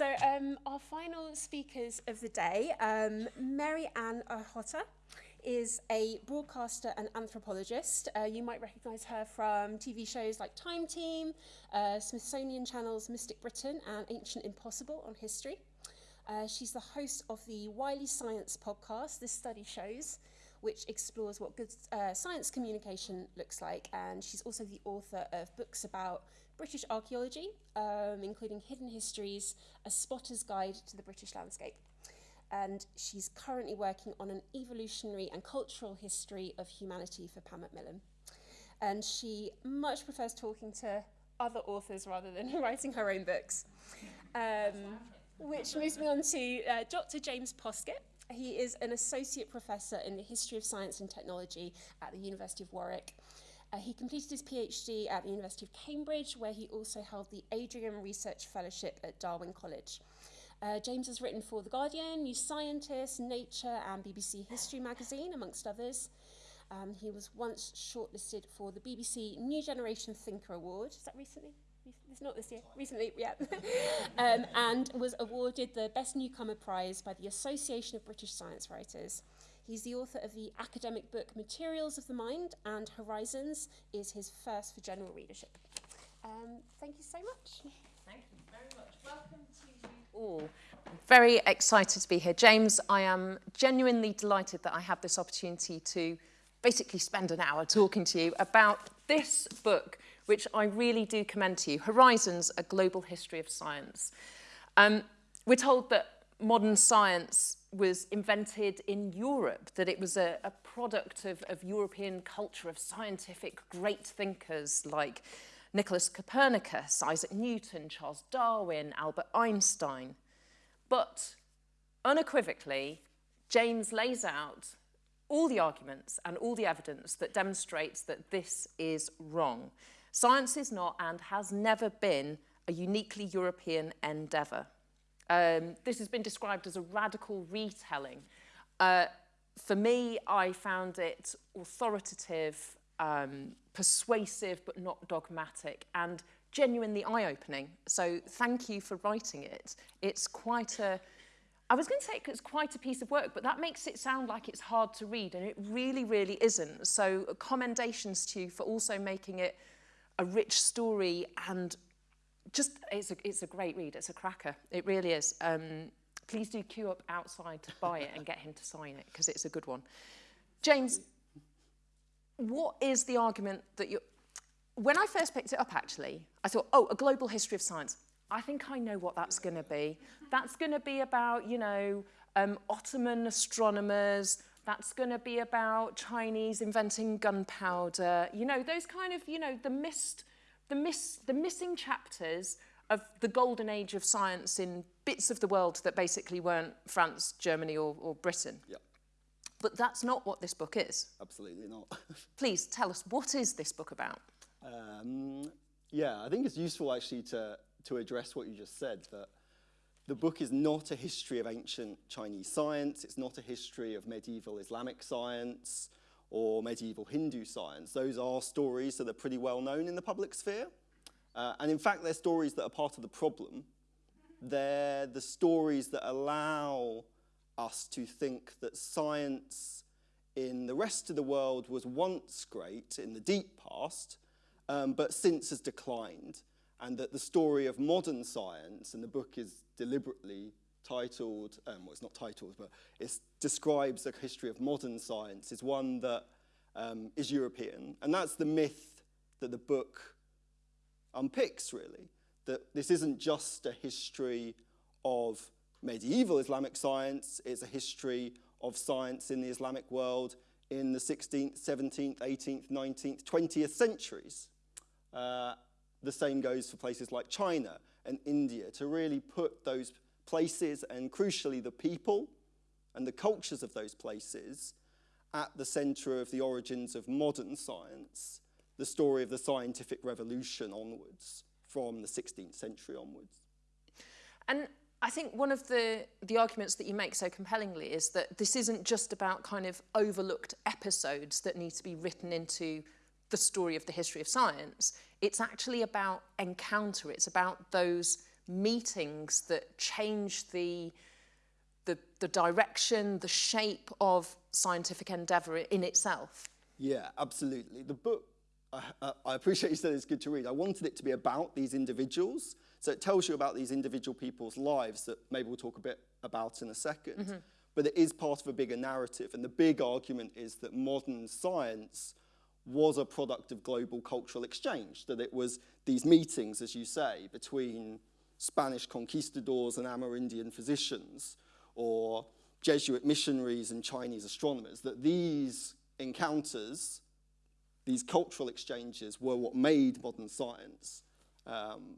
So um, our final speakers of the day, um, Mary Ann Ochota is a broadcaster and anthropologist. Uh, you might recognise her from TV shows like Time Team, uh, Smithsonian Channel's Mystic Britain and Ancient Impossible on history. Uh, she's the host of the Wiley Science podcast, This Study Shows, which explores what good uh, science communication looks like. And she's also the author of books about British archaeology, um, including Hidden Histories, A Spotter's Guide to the British Landscape. And she's currently working on an evolutionary and cultural history of humanity for Pan Macmillan. And she much prefers talking to other authors rather than writing her own books. Um, which moves me on to uh, Dr. James Poskett. He is an associate professor in the history of science and technology at the University of Warwick. Uh, he completed his PhD at the University of Cambridge, where he also held the Adrian Research Fellowship at Darwin College. Uh, James has written for The Guardian, New Scientist, Nature, and BBC History magazine, amongst others. Um, he was once shortlisted for the BBC New Generation Thinker Award. Is that recently? It's not this year, recently, yeah. um, and was awarded the Best Newcomer Prize by the Association of British Science Writers. He's the author of the academic book Materials of the Mind, and Horizons is his first for general readership. Um, thank you so much. Thank you very much. Welcome to you all. Very excited to be here. James, I am genuinely delighted that I have this opportunity to basically spend an hour talking to you about this book, which I really do commend to you, Horizons, A Global History of Science. Um, we're told that modern science was invented in Europe, that it was a, a product of, of European culture, of scientific great thinkers like Nicholas Copernicus, Isaac Newton, Charles Darwin, Albert Einstein. But unequivocally, James lays out all the arguments and all the evidence that demonstrates that this is wrong. Science is not and has never been a uniquely European endeavour. Um, this has been described as a radical retelling. Uh, for me, I found it authoritative, um, persuasive, but not dogmatic, and genuinely eye-opening. So thank you for writing it. It's quite a... I was going to say it's quite a piece of work, but that makes it sound like it's hard to read, and it really, really isn't. So commendations to you for also making it a rich story and just it's a, it's a great read. It's a cracker. It really is. Um, please do queue up outside to buy it and get him to sign it because it's a good one. James, what is the argument that you... When I first picked it up, actually, I thought, oh, a global history of science. I think I know what that's going to be. That's going to be about, you know, um, Ottoman astronomers. That's going to be about Chinese inventing gunpowder. You know, those kind of, you know, the missed the, miss, the missing chapters of the golden age of science in bits of the world that basically weren't France, Germany or, or Britain. Yeah. But that's not what this book is. Absolutely not. Please tell us, what is this book about? Um, yeah, I think it's useful actually to, to address what you just said, that the book is not a history of ancient Chinese science, it's not a history of medieval Islamic science, or medieval Hindu science. Those are stories that are pretty well known in the public sphere. Uh, and in fact, they're stories that are part of the problem. They're the stories that allow us to think that science in the rest of the world was once great in the deep past, um, but since has declined. And that the story of modern science, and the book is deliberately titled, um, well, it's not titled, but it describes the history of modern science, is one that um, is European. And that's the myth that the book unpicks, really, that this isn't just a history of medieval Islamic science, it's a history of science in the Islamic world in the 16th, 17th, 18th, 19th, 20th centuries. Uh, the same goes for places like China and India, to really put those places and crucially the people and the cultures of those places at the centre of the origins of modern science, the story of the scientific revolution onwards, from the 16th century onwards. And I think one of the, the arguments that you make so compellingly is that this isn't just about kind of overlooked episodes that need to be written into the story of the history of science. It's actually about encounter. It's about those meetings that change the, the, the direction, the shape of scientific endeavour in itself? Yeah, absolutely. The book, I, I appreciate you said it's good to read. I wanted it to be about these individuals. So it tells you about these individual people's lives that maybe we'll talk a bit about in a 2nd mm -hmm. But it is part of a bigger narrative. And the big argument is that modern science was a product of global cultural exchange, that it was these meetings, as you say, between Spanish conquistadors and Amerindian physicians, or Jesuit missionaries and Chinese astronomers, that these encounters, these cultural exchanges, were what made modern science. Um,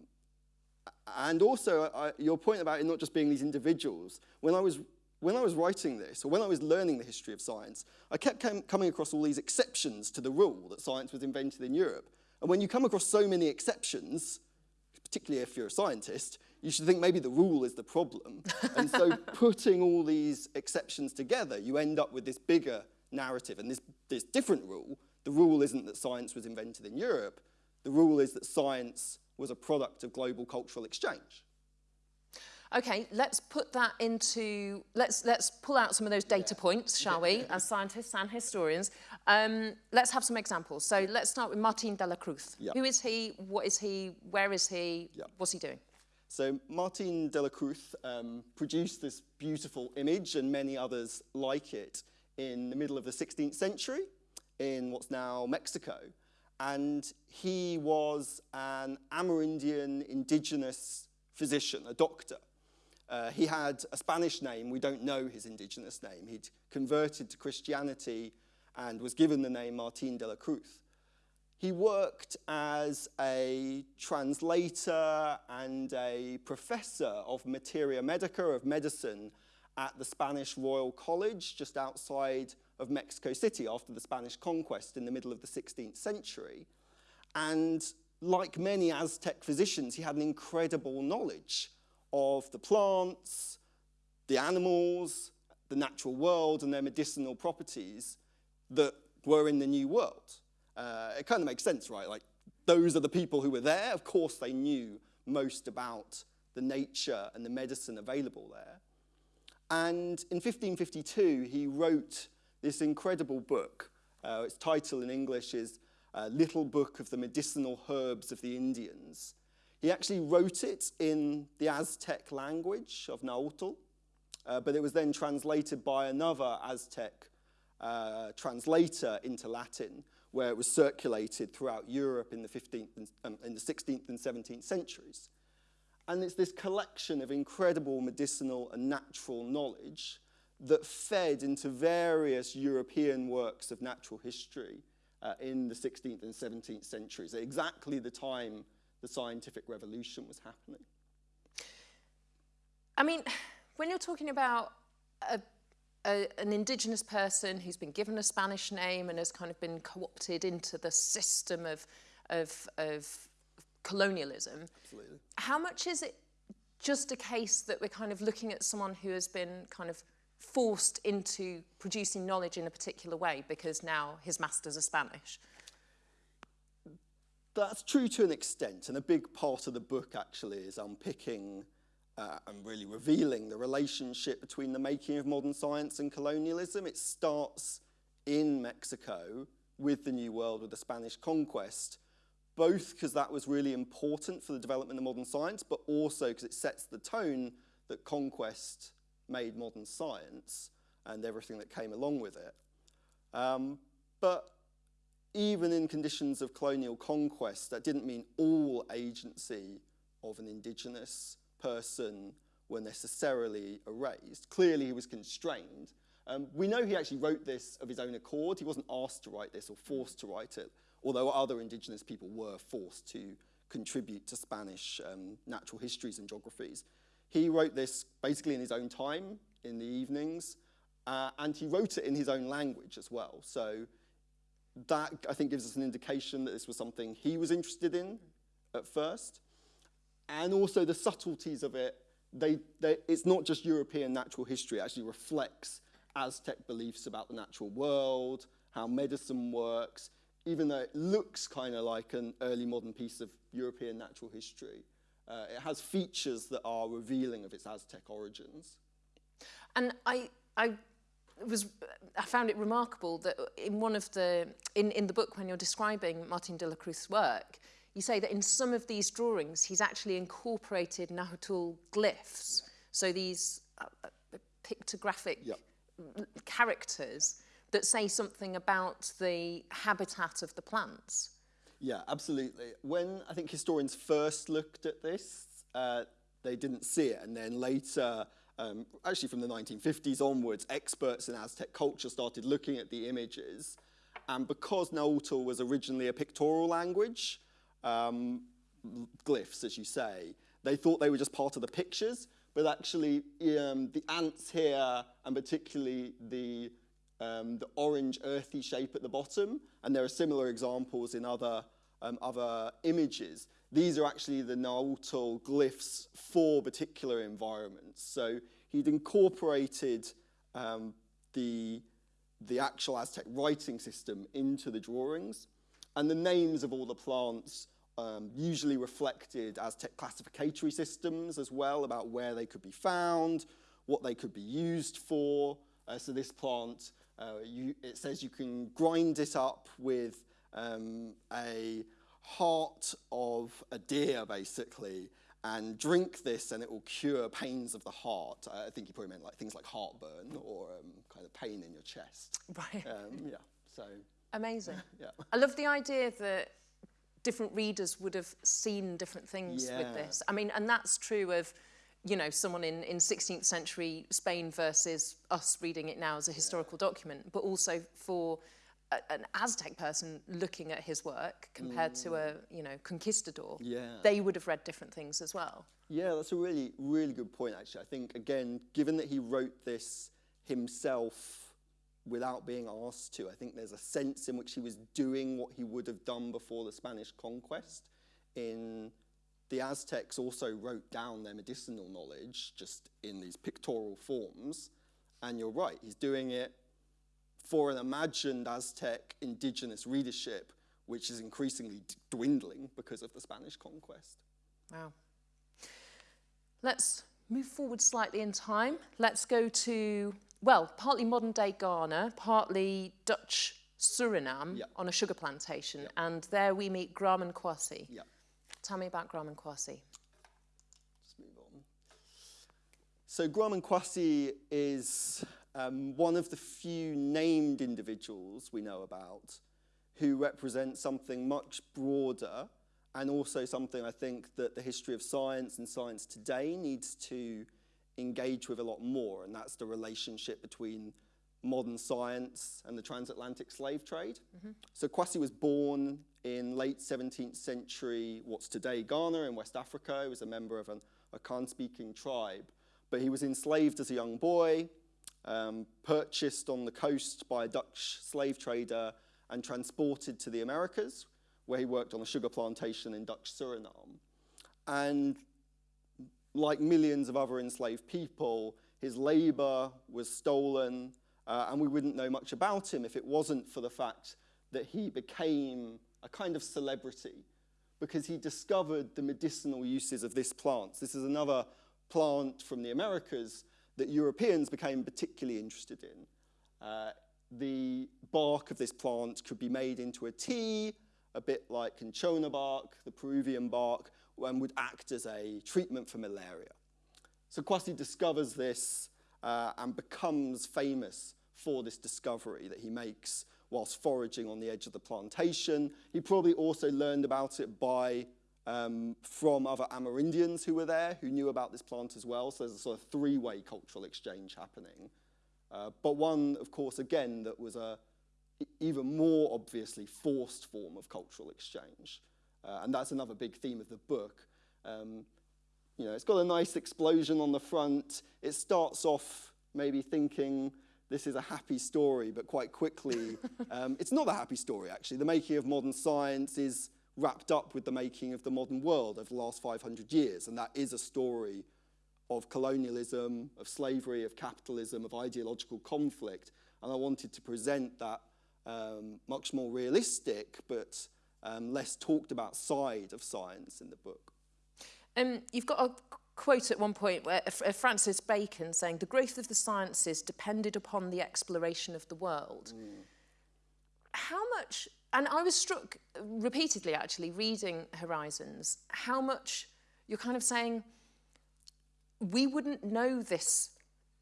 and also, I, your point about it not just being these individuals, when I was when I was writing this, or when I was learning the history of science, I kept coming across all these exceptions to the rule that science was invented in Europe. And when you come across so many exceptions, particularly if you're a scientist, you should think maybe the rule is the problem. and so putting all these exceptions together, you end up with this bigger narrative and this, this different rule. The rule isn't that science was invented in Europe. The rule is that science was a product of global cultural exchange. Okay, let's put that into, let's, let's pull out some of those data points, shall we, as scientists and historians. Um, let's have some examples. So let's start with Martin de la Cruz. Who is he? What is he? Where is he? What's he doing? So Martin de la Cruz um, produced this beautiful image and many others like it in the middle of the 16th century in what's now Mexico. And he was an Amerindian indigenous physician, a doctor. Uh, he had a Spanish name. We don't know his indigenous name. He'd converted to Christianity and was given the name Martin de la Cruz. He worked as a translator and a professor of materia medica, of medicine, at the Spanish Royal College just outside of Mexico City after the Spanish conquest in the middle of the 16th century. And like many Aztec physicians, he had an incredible knowledge of the plants, the animals, the natural world and their medicinal properties that were in the New World. Uh, it kind of makes sense, right? Like, those are the people who were there. Of course, they knew most about the nature and the medicine available there. And in 1552, he wrote this incredible book. Uh, its title in English is uh, Little Book of the Medicinal Herbs of the Indians. He actually wrote it in the Aztec language of Nahuatl, uh, but it was then translated by another Aztec uh, translator into Latin, where it was circulated throughout Europe in the, 15th and, um, in the 16th and 17th centuries. And it's this collection of incredible medicinal and natural knowledge that fed into various European works of natural history uh, in the 16th and 17th centuries, exactly the time the scientific revolution was happening. I mean, when you're talking about a, a, an indigenous person who's been given a Spanish name and has kind of been co-opted into the system of, of, of colonialism, Absolutely. how much is it just a case that we're kind of looking at someone who has been kind of forced into producing knowledge in a particular way because now his masters are Spanish? That's true to an extent, and a big part of the book actually is unpicking uh, and really revealing the relationship between the making of modern science and colonialism. It starts in Mexico with the New World, with the Spanish conquest, both because that was really important for the development of modern science, but also because it sets the tone that conquest made modern science and everything that came along with it. Um, but even in conditions of colonial conquest, that didn't mean all agency of an indigenous person were necessarily erased. Clearly, he was constrained. Um, we know he actually wrote this of his own accord. He wasn't asked to write this or forced to write it, although other indigenous people were forced to contribute to Spanish um, natural histories and geographies. He wrote this basically in his own time, in the evenings, uh, and he wrote it in his own language as well. So that, I think, gives us an indication that this was something he was interested in at first. And also the subtleties of it, they, they, it's not just European natural history, it actually reflects Aztec beliefs about the natural world, how medicine works, even though it looks kind of like an early modern piece of European natural history. uh, it has features that are revealing of its Aztec origins. And I, I was, I found it remarkable that in one of the, in, in the book when you're describing Martin de la Cruz's work, you say that in some of these drawings he's actually incorporated Nahuatl glyphs, so these uh, uh, pictographic Yep. characters that say something about the habitat of the plants. Yeah, absolutely. When I think historians first looked at this, uh, they didn't see it, and then later, um, actually from the 1950s onwards, experts in Aztec culture started looking at the images, and because Nahuatl was originally a pictorial language, um, glyphs, as you say, they thought they were just part of the pictures, but actually um, the ants here, and particularly the um, the orange earthy shape at the bottom, and there are similar examples in other, um, other images. These are actually the Nahuatl glyphs for particular environments. So he'd incorporated um, the, the actual Aztec writing system into the drawings, and the names of all the plants um, usually reflected Aztec classificatory systems as well about where they could be found, what they could be used for. Uh, so this plant uh, you, it says you can grind it up with um, a heart of a deer, basically, and drink this and it will cure pains of the heart. I think he probably meant like things like heartburn or um, kind of pain in your chest. Right. Um, yeah, so, Amazing. yeah. I love the idea that different readers would have seen different things with this. I mean, and that's true of, you know, someone in, in 16th century Spain versus us reading it now as a historical document, but also for a, an Aztec person looking at his work compared to a, mm. you know, conquistador. Yeah. They would have read different things as well. Yeah, that's a really, really good point, actually. I think, again, given that he wrote this himself without being asked to, I think there's a sense in which he was doing what he would have done before the Spanish conquest. In the Aztecs also wrote down their medicinal knowledge just in these pictorial forms. And you're right, he's doing it for an imagined Aztec indigenous readership, which is increasingly dwindling because of the Spanish conquest. Wow. Let's move forward slightly in time. Let's go to, well, partly modern day Ghana, partly Dutch Suriname Yeah. on a sugar plantation. And there we meet Graman Kwasi. Yeah. Tell me about Graman Kwasi. Let's move on. So Graman Kwasi is um, one of the few named individuals we know about who represent something much broader and also something I think that the history of science and science today needs to engage with a lot more, and that's the relationship between modern science and the transatlantic slave trade. So Kwasi was born in late 17th century, what's today Ghana in West Africa. He was a member of an Akan-speaking tribe, but he was enslaved as a young boy, um, purchased on the coast by a Dutch slave trader and transported to the Americas, where he worked on a sugar plantation in Dutch Suriname. And like millions of other enslaved people, his labor was stolen, uh, and we wouldn't know much about him if it wasn't for the fact that he became a kind of celebrity because he discovered the medicinal uses of this plant. This is another plant from the Americas that Europeans became particularly interested in. Uh, the bark of this plant could be made into a tea, a bit like cinchona bark, the Peruvian bark, and would act as a treatment for malaria. So Kwasi discovers this uh, and becomes famous for this discovery that he makes whilst foraging on the edge of the plantation. He probably also learned about it by um, from other Amerindians who were there, who knew about this plant as well. So there's a sort of three-way cultural exchange happening. Uh, but one, of course, again, that was a even more obviously forced form of cultural exchange. Uh, and that's another big theme of the book. Um, you know, it's got a nice explosion on the front. It starts off maybe thinking this is a happy story, but quite quickly, um, it's not a happy story, actually. The making of modern science is wrapped up with the making of the modern world over the last 500 years, and that is a story of colonialism, of slavery, of capitalism, of ideological conflict. And I wanted to present that um, much more realistic, but um, less talked about side of science in the book. Um, you've got a quote at one point where uh, Francis Bacon saying the growth of the sciences depended upon the exploration of the world. Mm. How much, and I was struck repeatedly actually reading Horizons, how much you're kind of saying we wouldn't know this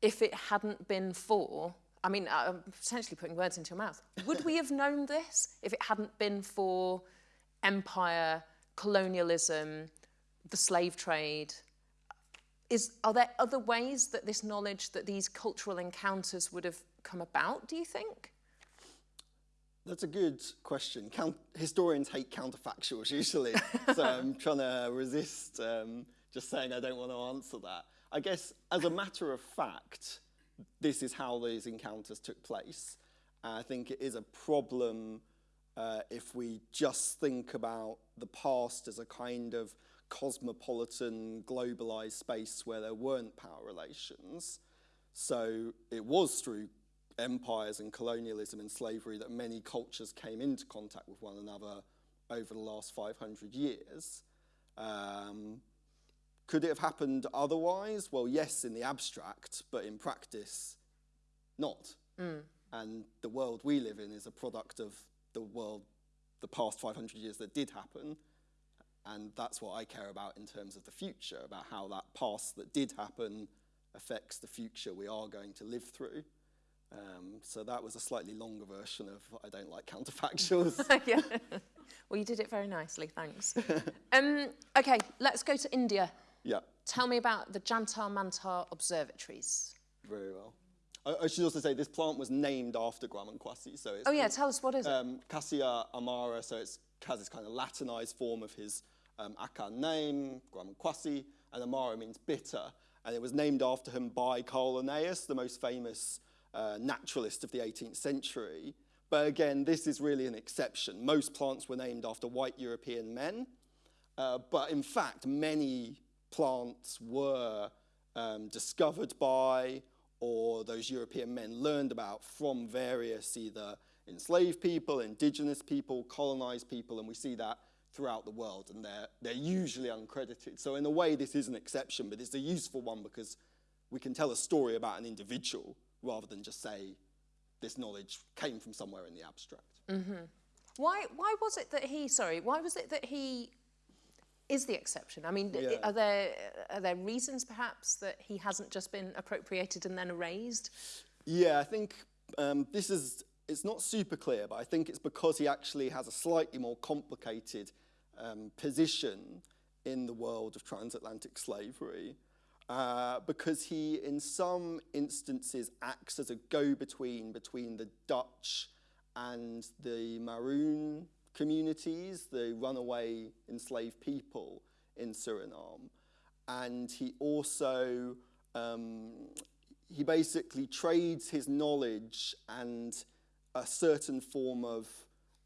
if it hadn't been for I mean, I'm potentially putting words into your mouth. Would we have known this if it hadn't been for empire, colonialism, the slave trade? Is, are there other ways that this knowledge, that these cultural encounters would have come about, do you think? That's a good question. Count, historians hate counterfactuals usually, so I'm trying to resist um, just saying I don't want to answer that. I guess as a matter of fact, this is how these encounters took place. And I think it is a problem uh, if we just think about the past as a kind of cosmopolitan, globalized space where there weren't power relations. So it was through empires and colonialism and slavery that many cultures came into contact with one another over the last 500 years. Um, could it have happened otherwise? Well, yes, in the abstract, but in practice, not. Mm. And the world we live in is a product of the world, the past 500 years that did happen. And that's what I care about in terms of the future, about how that past that did happen affects the future we are going to live through. Um, so that was a slightly longer version of I don't like counterfactuals. yeah. Well, you did it very nicely, thanks. um, okay, let's go to India. Yeah. Tell me about the Jantar Mantar observatories. Very well. I, I, should also say this plant was named after Kwasi. So it's oh yeah, tell us what is um, it? Quassia amara. So it has this kind of Latinized form of his um, Akan name, Kwasi, and amara means bitter. And it was named after him by Carl Linnaeus, the most famous uh, naturalist of the 18th century. But again, this is really an exception. Most plants were named after white European men. Uh, but in fact, many plants were um, discovered by or those European men learned about from various either enslaved people, indigenous people, colonized people, and we see that throughout the world, and they're, they're usually uncredited. So in a way, this is an exception, but it's a useful one because we can tell a story about an individual rather than just say this knowledge came from somewhere in the abstract. Mm -hmm. Why, why was it that he, sorry, why was it that he is the exception? I mean, yeah. are there are there reasons perhaps that he hasn't just been appropriated and then erased? Yeah, I think um, this is it's not super clear, but I think it's because he actually has a slightly more complicated um, position in the world of transatlantic slavery. Uh, because he, in some instances, acts as a go-between between the Dutch and the Maroon communities, the runaway enslaved people in Suriname. And he also, um, he basically trades his knowledge and a certain form of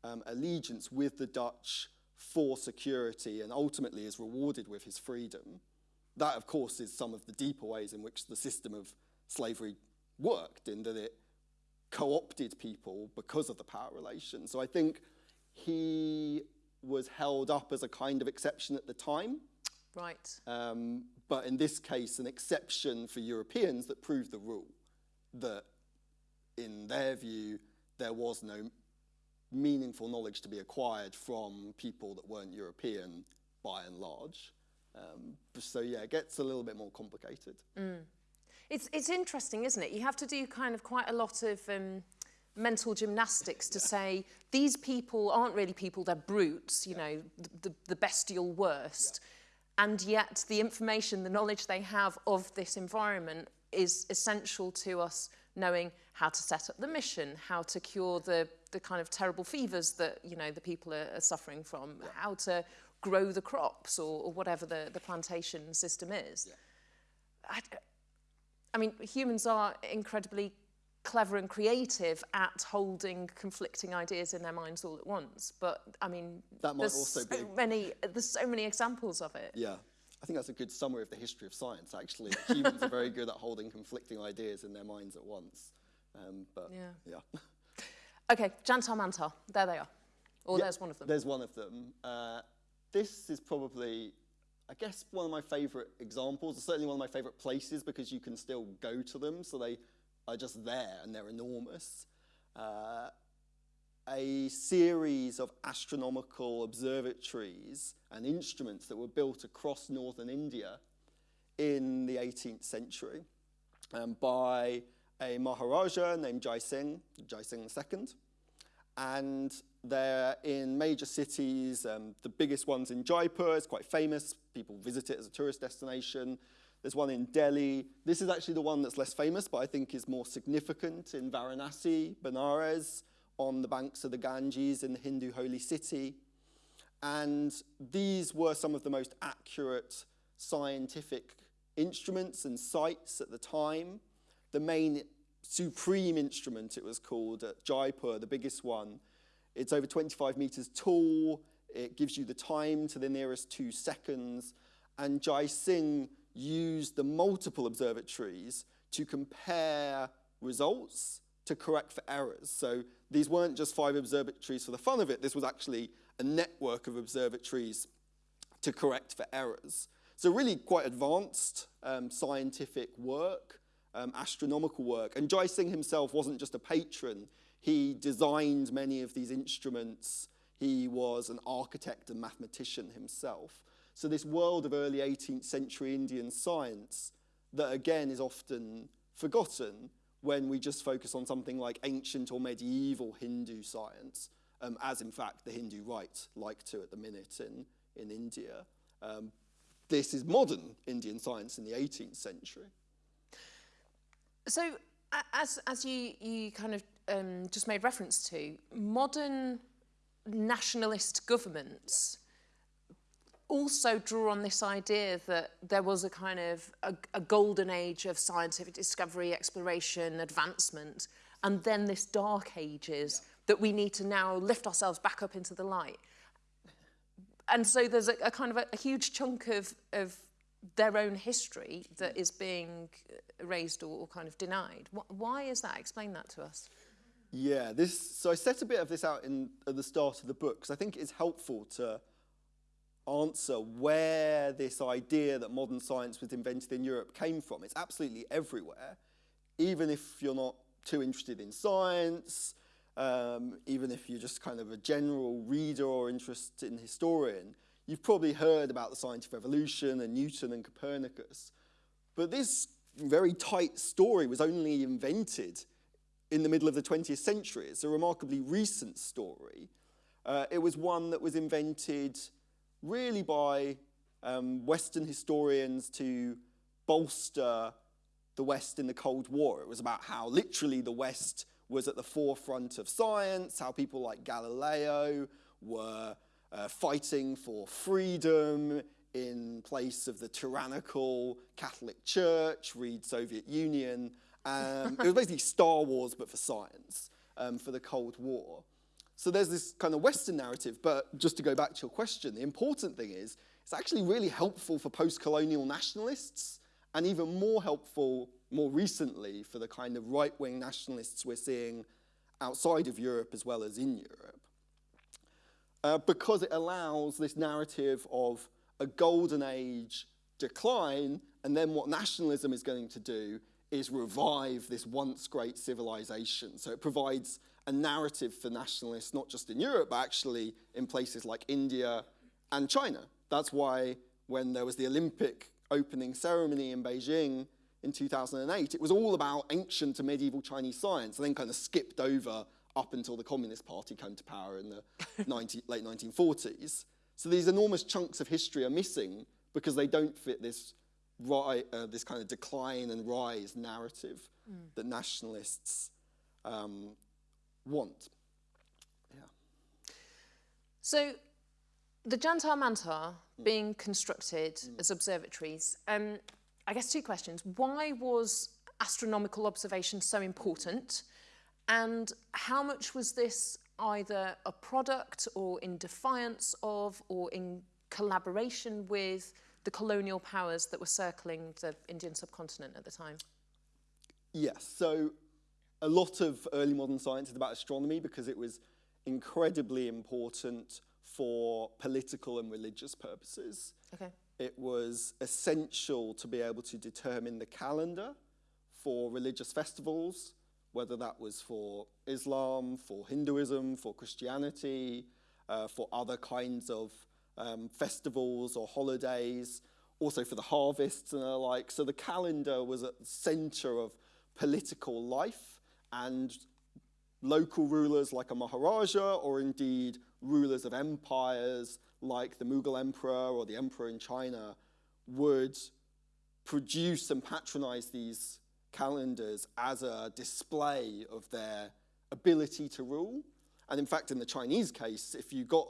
um, allegiance with the Dutch for security and ultimately is rewarded with his freedom. That, of course, is some of the deeper ways in which the system of slavery worked, in that it co-opted people because of the power relation. So I think he was held up as a kind of exception at the time. Right. Um, but in this case, an exception for Europeans that proved the rule, that in their view, there was no meaningful knowledge to be acquired from people that weren't European by and large. Um, so yeah, it gets a little bit more complicated. Mm. It's, it's interesting, isn't it? You have to do kind of quite a lot of um, mental gymnastics to say these people aren't really people, they're brutes, you yeah. know, the, the bestial worst. Yeah. And yet the information, the knowledge they have of this environment is essential to us knowing how to set up the mission, how to cure the, the kind of terrible fevers that, you know, the people are, are suffering from, yeah. how to grow the crops or, or whatever the, the plantation system is. I, I mean, humans are incredibly clever and creative at holding conflicting ideas in their minds all at once. But I mean, that might also so be many. There's so many examples of it. Yeah, I think that's a good summary of the history of science. Actually, humans are very good at holding conflicting ideas in their minds at once. Um, but yeah, yeah. okay, Jantar Mantar. There they are. Or yeah, there's one of them. There's one of them. Uh, this is probably I guess one of my favourite examples, certainly one of my favourite places because you can still go to them, so they are just there and they're enormous. Uh, a series of astronomical observatories and instruments that were built across northern India in the 18th century um, by a Maharaja named Jai Singh, Jai Singh II. And they're in major cities. Um, the biggest one's in Jaipur, it's quite famous. People visit it as a tourist destination. There's one in Delhi. This is actually the one that's less famous, but I think is more significant in Varanasi, Benares, on the banks of the Ganges in the Hindu holy city. And these were some of the most accurate scientific instruments and sites at the time. The main supreme instrument, it was called at Jaipur, the biggest one. It's over 25 meters tall. It gives you the time to the nearest two seconds. And Jai Singh used the multiple observatories to compare results to correct for errors. So these weren't just five observatories for the fun of it. This was actually a network of observatories to correct for errors. So really quite advanced um, scientific work, um, astronomical work. And Jai Singh himself wasn't just a patron. He designed many of these instruments. He was an architect and mathematician himself. So this world of early 18th century Indian science that again is often forgotten when we just focus on something like ancient or medieval Hindu science, um, as in fact the Hindu right like to at the minute in, in India. Um, this is modern Indian science in the 18th century. So, as, as you, you kind of um, just made reference to, modern nationalist governments also draw on this idea that there was a kind of a, a golden age of scientific discovery, exploration, advancement, and then this dark ages yeah. that we need to now lift ourselves back up into the light and so there's a, a kind of a, a, huge chunk of, of their own history that is being erased or, or kind of denied. Why is that? Explain that to us. Yeah, this. So I set a bit of this out in at the start of the book because I think it's helpful to answer where this idea that modern science was invented in Europe came from. It's absolutely everywhere, even if you're not too interested in science, um, even if you're just kind of a general reader or interested in historian, you've probably heard about the scientific revolution and Newton and Copernicus. But this very tight story was only invented in the middle of the 20th century. It's a remarkably recent story. Uh, it was one that was invented really by um, Western historians to bolster the West in the Cold War. It was about how literally the West was at the forefront of science, how people like Galileo were uh, fighting for freedom in place of the tyrannical Catholic Church, read Soviet Union. Um, it was basically Star Wars, but for science, um, for the Cold War. So there's this kind of Western narrative, but just to go back to your question, the important thing is it's actually really helpful for post-colonial nationalists and even more helpful more recently for the kind of right-wing nationalists we're seeing outside of Europe as well as in Europe. Uh, because it allows this narrative of a golden age decline, and then what nationalism is going to do is revive this once great civilization. So it provides a narrative for nationalists, not just in Europe, but actually in places like India and China. That's why when there was the Olympic opening ceremony in Beijing in 2008, it was all about ancient and medieval Chinese science and then kind of skipped over up until the Communist Party came to power in the 19, late 1940s. So these enormous chunks of history are missing because they don't fit this, ri uh, this kind of decline and rise narrative mm. that nationalists um, want. Yeah. So the Jantar Mantar mm. being constructed mm. as observatories, um, I guess two questions. Why was astronomical observation so important? And how much was this either a product or in defiance of or in collaboration with the colonial powers that were circling the Indian subcontinent at the time? Yes, so a lot of early modern science is about astronomy because it was incredibly important for political and religious purposes. Okay. it was essential to be able to determine the calendar for religious festivals, whether that was for Islam, for Hinduism, for Christianity, uh, for other kinds of um, festivals or holidays, also for the harvests and the like. So the calendar was at the center of political life and local rulers like a Maharaja or indeed rulers of empires like the Mughal emperor or the emperor in China would produce and patronize these calendars as a display of their ability to rule. And in fact, in the Chinese case, if you got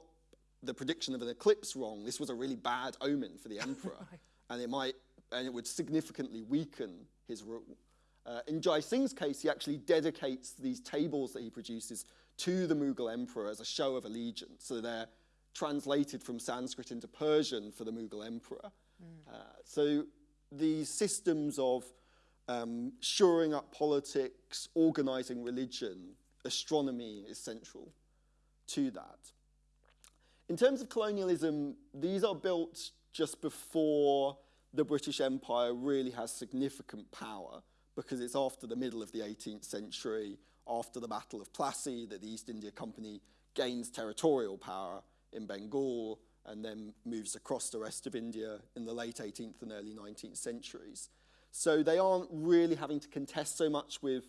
the prediction of an eclipse wrong, this was a really bad omen for the emperor. right. And it might, and it would significantly weaken his rule. Uh, in Jai Singh's case, he actually dedicates these tables that he produces to the Mughal emperor as a show of allegiance. So they're translated from Sanskrit into Persian for the Mughal emperor. Mm. Uh, so these systems of um, shoring up politics, organizing religion, astronomy is central to that. In terms of colonialism, these are built just before the British Empire really has significant power because it's after the middle of the 18th century, after the Battle of Plassey, that the East India Company gains territorial power in Bengal and then moves across the rest of India in the late 18th and early 19th centuries. So they aren't really having to contest so much with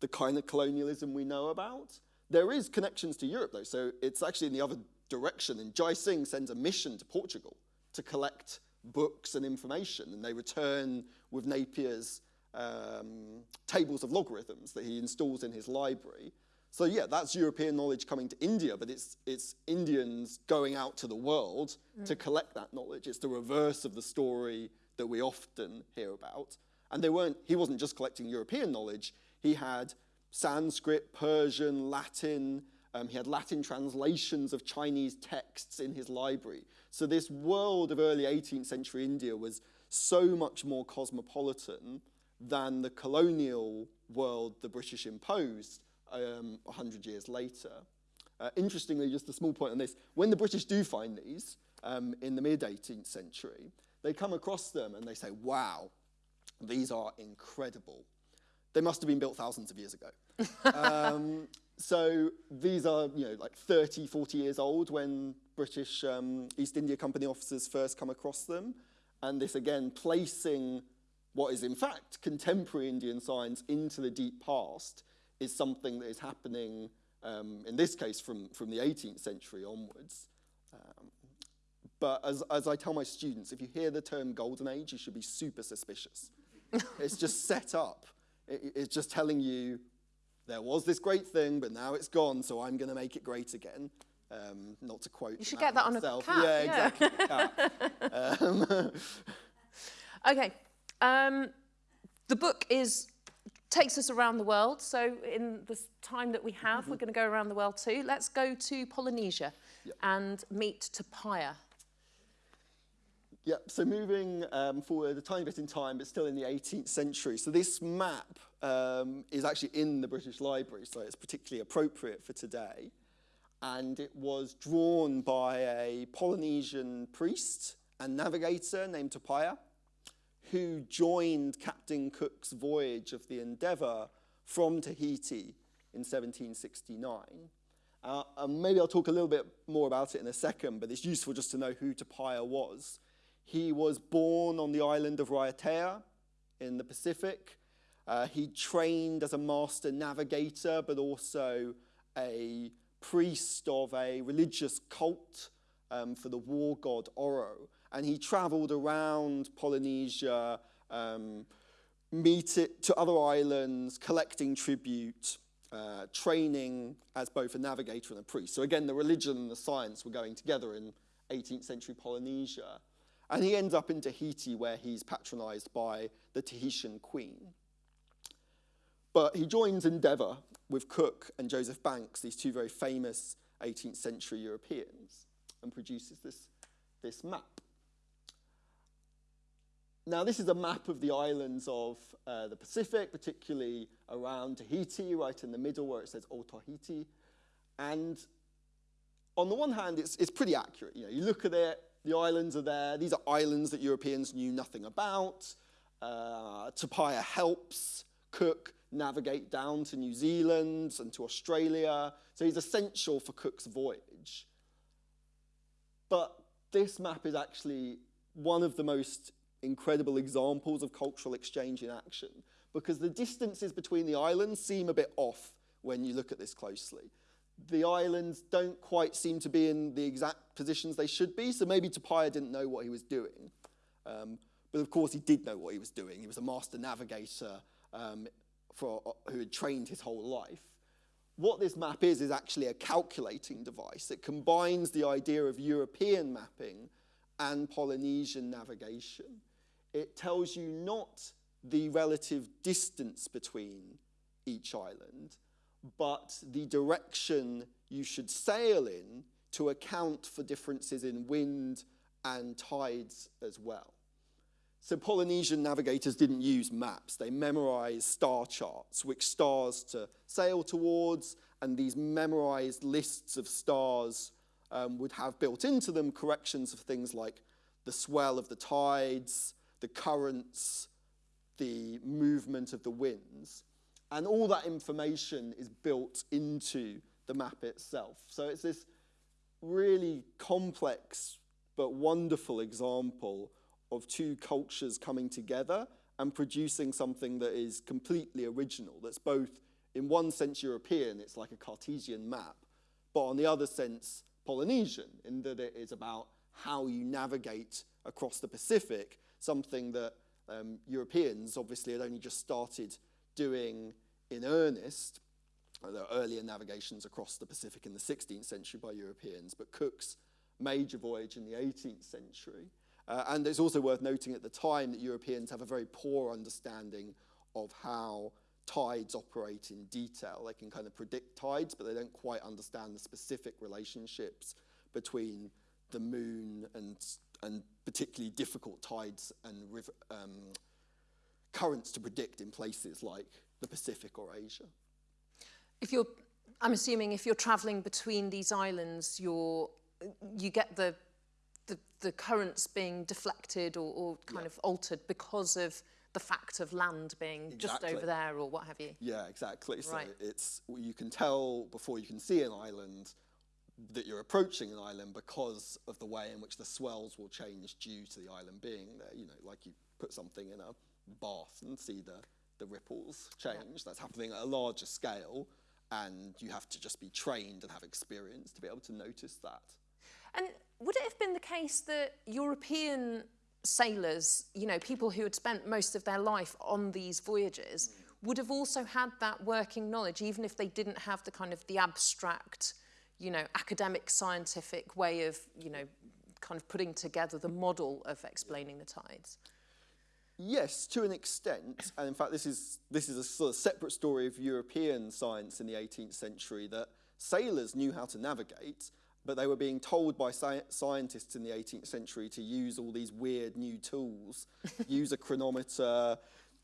the kind of colonialism we know about. There is connections to Europe though, so it's actually in the other direction. And Jai Singh sends a mission to Portugal to collect books and information, and they return with Napier's um, tables of logarithms that he installs in his library. So yeah, that's European knowledge coming to India, but it's, it's Indians going out to the world mm. to collect that knowledge. It's the reverse of the story that we often hear about. And they weren't, he wasn't just collecting European knowledge, he had Sanskrit, Persian, Latin, um, he had Latin translations of Chinese texts in his library. So this world of early 18th century India was so much more cosmopolitan than the colonial world the British imposed um, 100 years later. Uh, interestingly, just a small point on this, when the British do find these um, in the mid-18th century, they come across them and they say, wow, these are incredible. They must have been built thousands of years ago. um, so these are, you know, like 30, 40 years old when British um, East India Company officers first come across them. And this again, placing what is in fact contemporary Indian science into the deep past is something that is happening, um, in this case, from, from the 18th century onwards. Um, but as, as I tell my students, if you hear the term golden age, you should be super suspicious. it's just set up. It, it's just telling you there was this great thing, but now it's gone, so I'm going to make it great again. Um, not to quote. You should get that myself. on a cap. Yeah, yeah. exactly. um, okay. Um, the book is takes us around the world. So in the time that we have, mm -hmm. we're going to go around the world too. Let's go to Polynesia yep. and meet Tupaia. Yep, so moving um, forward a tiny bit in time, but still in the 18th century. So this map um, is actually in the British Library, so it's particularly appropriate for today. And it was drawn by a Polynesian priest and navigator named Tupaia who joined Captain Cook's voyage of the Endeavour from Tahiti in 1769. Uh, and maybe I'll talk a little bit more about it in a second, but it's useful just to know who Tupaia was. He was born on the island of Raiatea in the Pacific. Uh, he trained as a master navigator, but also a priest of a religious cult um, for the war god Oro and he traveled around Polynesia, um, meet it to other islands, collecting tribute, uh, training as both a navigator and a priest. So again, the religion and the science were going together in 18th century Polynesia. And he ends up in Tahiti where he's patronized by the Tahitian queen. But he joins Endeavour with Cook and Joseph Banks, these two very famous 18th century Europeans, and produces this, this map. Now, this is a map of the islands of uh, the Pacific, particularly around Tahiti, right in the middle where it says O Tahiti. And on the one hand, it's, it's pretty accurate. You know, you look at it, the islands are there. These are islands that Europeans knew nothing about. Uh, Tupaia helps Cook navigate down to New Zealand and to Australia. So he's essential for Cook's voyage. But this map is actually one of the most incredible examples of cultural exchange in action because the distances between the islands seem a bit off when you look at this closely. The islands don't quite seem to be in the exact positions they should be, so maybe Tupaia didn't know what he was doing. Um, but of course, he did know what he was doing. He was a master navigator um, for, uh, who had trained his whole life. What this map is, is actually a calculating device. It combines the idea of European mapping and Polynesian navigation. It tells you not the relative distance between each island, but the direction you should sail in to account for differences in wind and tides as well. So Polynesian navigators didn't use maps. They memorized star charts, which stars to sail towards, and these memorized lists of stars um, would have built into them corrections of things like the swell of the tides, the currents, the movement of the winds. And all that information is built into the map itself. So it's this really complex but wonderful example of two cultures coming together and producing something that is completely original, that's both, in one sense, European, it's like a Cartesian map, but on the other sense, Polynesian, in that it is about how you navigate across the Pacific, something that um, Europeans obviously had only just started doing in earnest. There are earlier navigations across the Pacific in the 16th century by Europeans, but Cook's major voyage in the 18th century uh, and it's also worth noting at the time that Europeans have a very poor understanding of how tides operate in detail. They can kind of predict tides, but they don't quite understand the specific relationships between the moon and, and particularly difficult tides and river, um, currents to predict in places like the Pacific or Asia. If you're, I'm assuming if you're traveling between these islands, you're, you get the the, the currents being deflected or, or kind yeah. of altered because of the fact of land being exactly. just over there or what have you. Yeah, exactly. Right. So it's you can tell before you can see an island that you're approaching an island because of the way in which the swells will change due to the island being there. You know, like you put something in a bath and see the, the ripples change. Yeah. That's happening at a larger scale and you have to just be trained and have experience to be able to notice that. And would it have been the case that European sailors, you know, people who had spent most of their life on these voyages, mm. would have also had that working knowledge, even if they didn't have the kind of the abstract, you know, academic scientific way of, you know, kind of putting together the model of explaining the tides? Yes, to an extent, and in fact this is, this is a sort of separate story of European science in the 18th century, that sailors knew how to navigate, but they were being told by sci scientists in the 18th century to use all these weird new tools, use a chronometer,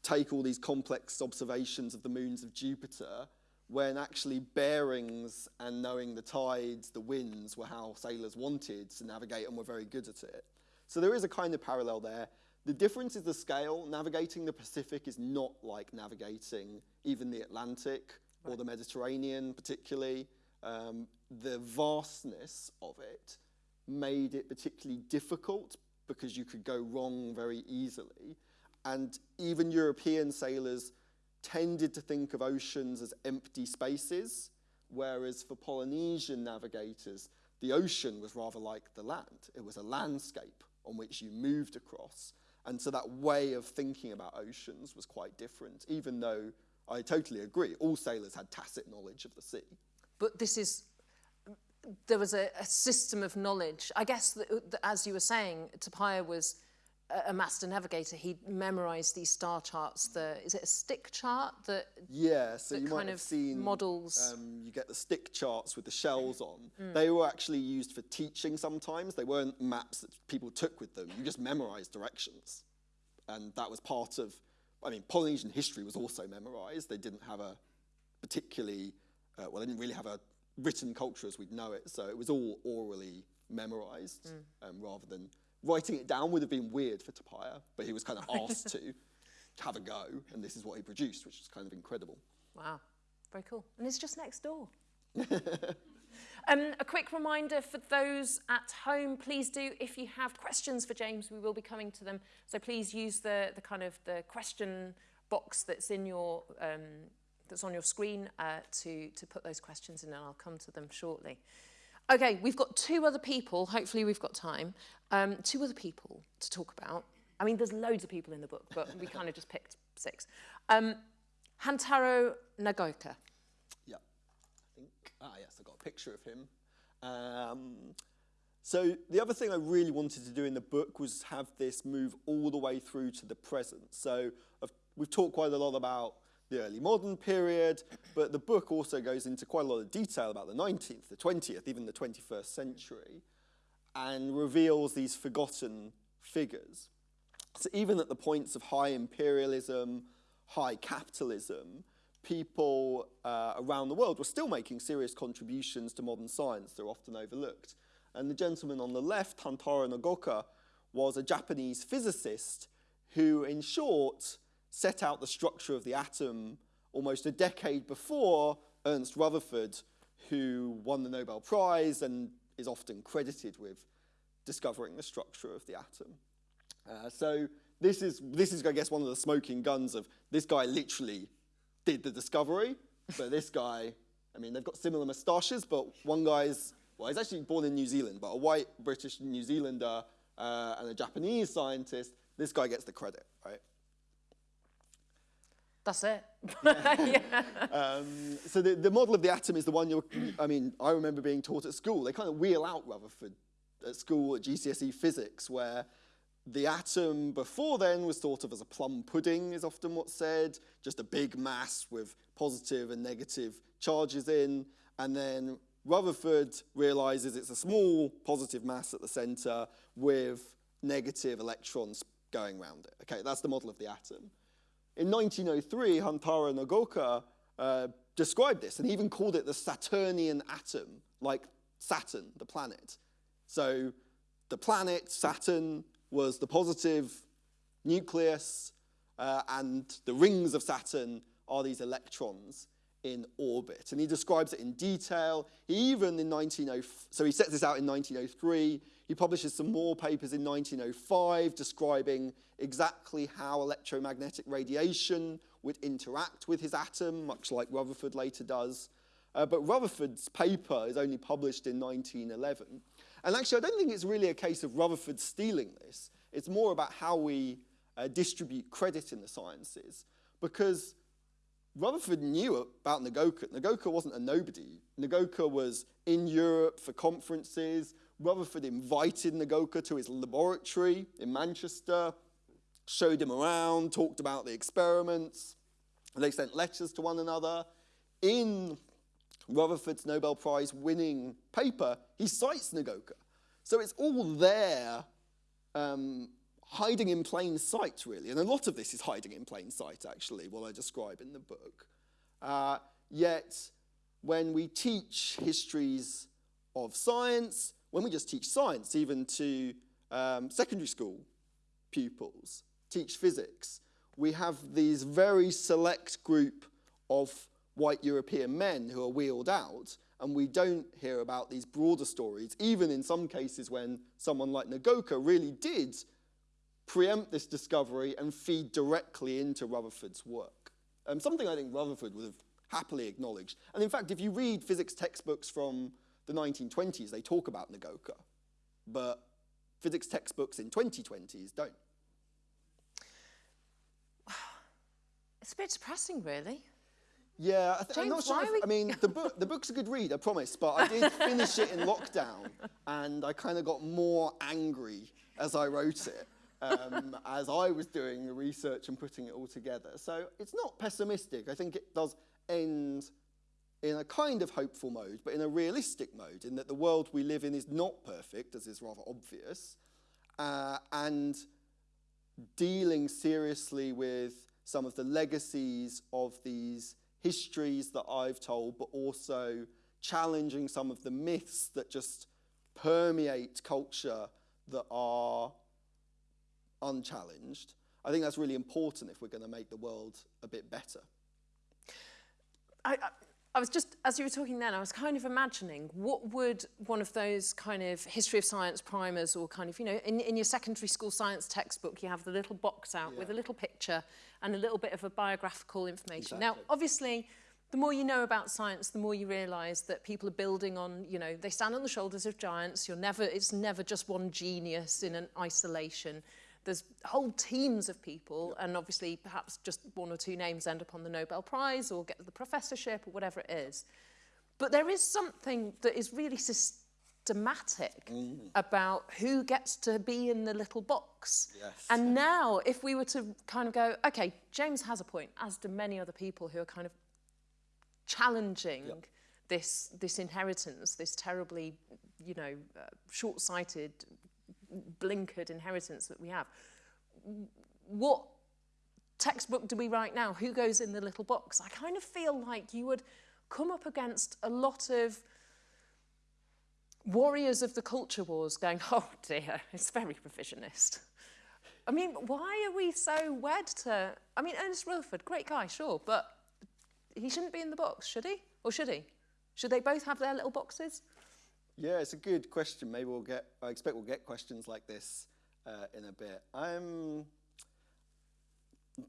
take all these complex observations of the moons of Jupiter, when actually bearings and knowing the tides, the winds, were how sailors wanted to navigate and were very good at it. So there is a kind of parallel there. The difference is the scale. Navigating the Pacific is not like navigating even the Atlantic right. or the Mediterranean particularly. Um, the vastness of it made it particularly difficult because you could go wrong very easily. And even European sailors tended to think of oceans as empty spaces, whereas for Polynesian navigators, the ocean was rather like the land. It was a landscape on which you moved across. And so that way of thinking about oceans was quite different, even though I totally agree, all sailors had tacit knowledge of the sea. But this is, there was a, a system of knowledge. I guess, that, that, as you were saying, Tupaia was a, master navigator. He memorized these star charts. The, is it a stick chart that Yeah, so that you might have seen models. Um, you get the stick charts with the shells on. Mm. They were actually used for teaching sometimes. They weren't maps that people took with them. You just memorized directions. And that was part of, I mean, Polynesian history was also memorized. They didn't have a particularly uh, well, they didn't really have a written culture as we'd know it, so it was all orally memorized um, rather than writing it down would have been weird for Tupaia, but he was kind of asked to have a go, and this is what he produced, which is kind of incredible. Wow, very cool. And it's just next door. um, a quick reminder for those at home, please do, if you have questions for James, we will be coming to them. So please use the, the kind of the question box that's in your, um, that's on your screen uh, to, to put those questions in and I'll come to them shortly. Okay, we've got two other people, hopefully we've got time, um, two other people to talk about. I mean, there's loads of people in the book, but we kind of just picked six. Um, Hantaro Nagaoka. Yeah, I think, ah yes, I got a picture of him. Um, so the other thing I really wanted to do in the book was have this move all the way through to the present. So I've, we've talked quite a lot about the early modern period, but the book also goes into quite a lot of detail about the 19th, the 20th, even the 21st century, and reveals these forgotten figures. So even at the points of high imperialism, high capitalism, people uh, around the world were still making serious contributions to modern science. They're often overlooked. And the gentleman on the left, Hantaro Nagaoka, was a Japanese physicist who, in short, set out the structure of the atom almost a decade before Ernest Rutherford, who won the Nobel Prize and is often credited with discovering the structure of the atom. Uh, so this is, this is, I guess, one of the smoking guns of this guy literally did the discovery, but this guy, I mean, they've got similar moustaches, but one guy's, well, he's actually born in New Zealand, but a white British New Zealander uh, and a Japanese scientist, this guy gets the credit, right? That's it. yeah. um, so the, the model of the atom is the one you're, I mean, I remember being taught at school. They kind of wheel out Rutherford at school at GCSE physics, where the atom before then was thought of as a plum pudding, is often what's said, just a big mass with positive and negative charges in. And then Rutherford realizes it's a small positive mass at the center with negative electrons going around it. Okay, that's the model of the atom. In 1903, Hantaro Nagaoka uh, described this and even called it the Saturnian atom, like Saturn, the planet. So the planet, Saturn, was the positive nucleus, uh, and the rings of Saturn are these electrons in orbit. And he describes it in detail. He even in 1903, so he sets this out in 1903. He publishes some more papers in 1905 describing exactly how electromagnetic radiation would interact with his atom, much like Rutherford later does. Uh, but Rutherford's paper is only published in 1911. And actually, I don't think it's really a case of Rutherford stealing this. It's more about how we uh, distribute credit in the sciences. Because Rutherford knew about Nagaoka. Nagaoka wasn't a nobody. Nagaoka was in Europe for conferences. Rutherford invited Nagaoka to his laboratory in Manchester, showed him around, talked about the experiments. They sent letters to one another. In Rutherford's Nobel Prize winning paper, he cites Nagaoka. So it's all there, um, hiding in plain sight, really. And a lot of this is hiding in plain sight, actually, what I describe in the book. Uh, yet, when we teach histories of science, when we just teach science, even to um, secondary school pupils, teach physics, we have these very select group of white European men who are wheeled out, and we don't hear about these broader stories, even in some cases when someone like Nagaoka really did preempt this discovery and feed directly into Rutherford's work. Um, something I think Rutherford would have happily acknowledged. And in fact, if you read physics textbooks from the 1920s, they talk about Nagaoka, but physics textbooks in 2020s don't. It's a bit depressing, really. Yeah, I am not sure. If. I mean, the book, the book's a good read, I promise, but I did finish it in lockdown, and I kind of got more angry as I wrote it, um, as I was doing the research and putting it all together. So it's not pessimistic. I think it does end in a kind of hopeful mode, but in a realistic mode, in that the world we live in is not perfect, as is rather obvious, uh, and dealing seriously with some of the legacies of these histories that I've told, but also challenging some of the myths that just permeate culture that are unchallenged, I think that's really important if we're going to make the world a bit better. I, I, I was just, as you were talking then, I was kind of imagining what would one of those kind of history of science primers or kind of, you know, in, in your secondary school science textbook, you have the little box out yeah. with a little picture and a little bit of a biographical information. Exactly. Now, obviously, the more you know about science, the more you realise that people are building on, you know, they stand on the shoulders of giants. You're never, it's never just one genius in an isolation. There's whole teams of people, and obviously perhaps just one or two names end up on the Nobel Prize or get the professorship or whatever it is. But there is something that is really systematic mm. about who gets to be in the little box. Yes. And now, if we were to kind of go, okay, James has a point, as do many other people who are kind of challenging yep. this this inheritance, this terribly, you know, uh, short-sighted, blinkered inheritance that we have. What textbook do we write now? Who goes in the little box? I kind of feel like you would come up against a lot of warriors of the culture wars going, oh dear, it's very revisionist. I mean, why are we so wed to... I mean, Ernest Rutherford, great guy, sure, but he shouldn't be in the box, should he? Or should he? Should they both have their little boxes? Yeah, it's a good question. Maybe we'll get, I expect we'll get questions like this uh, in a bit. I'm,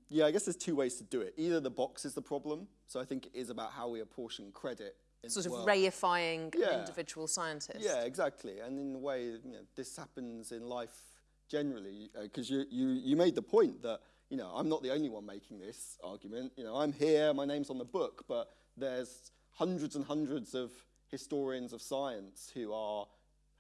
yeah, I guess there's two ways to do it. Either the box is the problem, so I think it is about how we apportion credit. Sort of reifying yeah. individual scientists. Yeah, exactly. And in a way, you know, this happens in life generally, because uh, you, you, you made the point that you know, I'm not the only one making this argument. You know, I'm here, my name's on the book, but there's hundreds and hundreds of historians of science who are,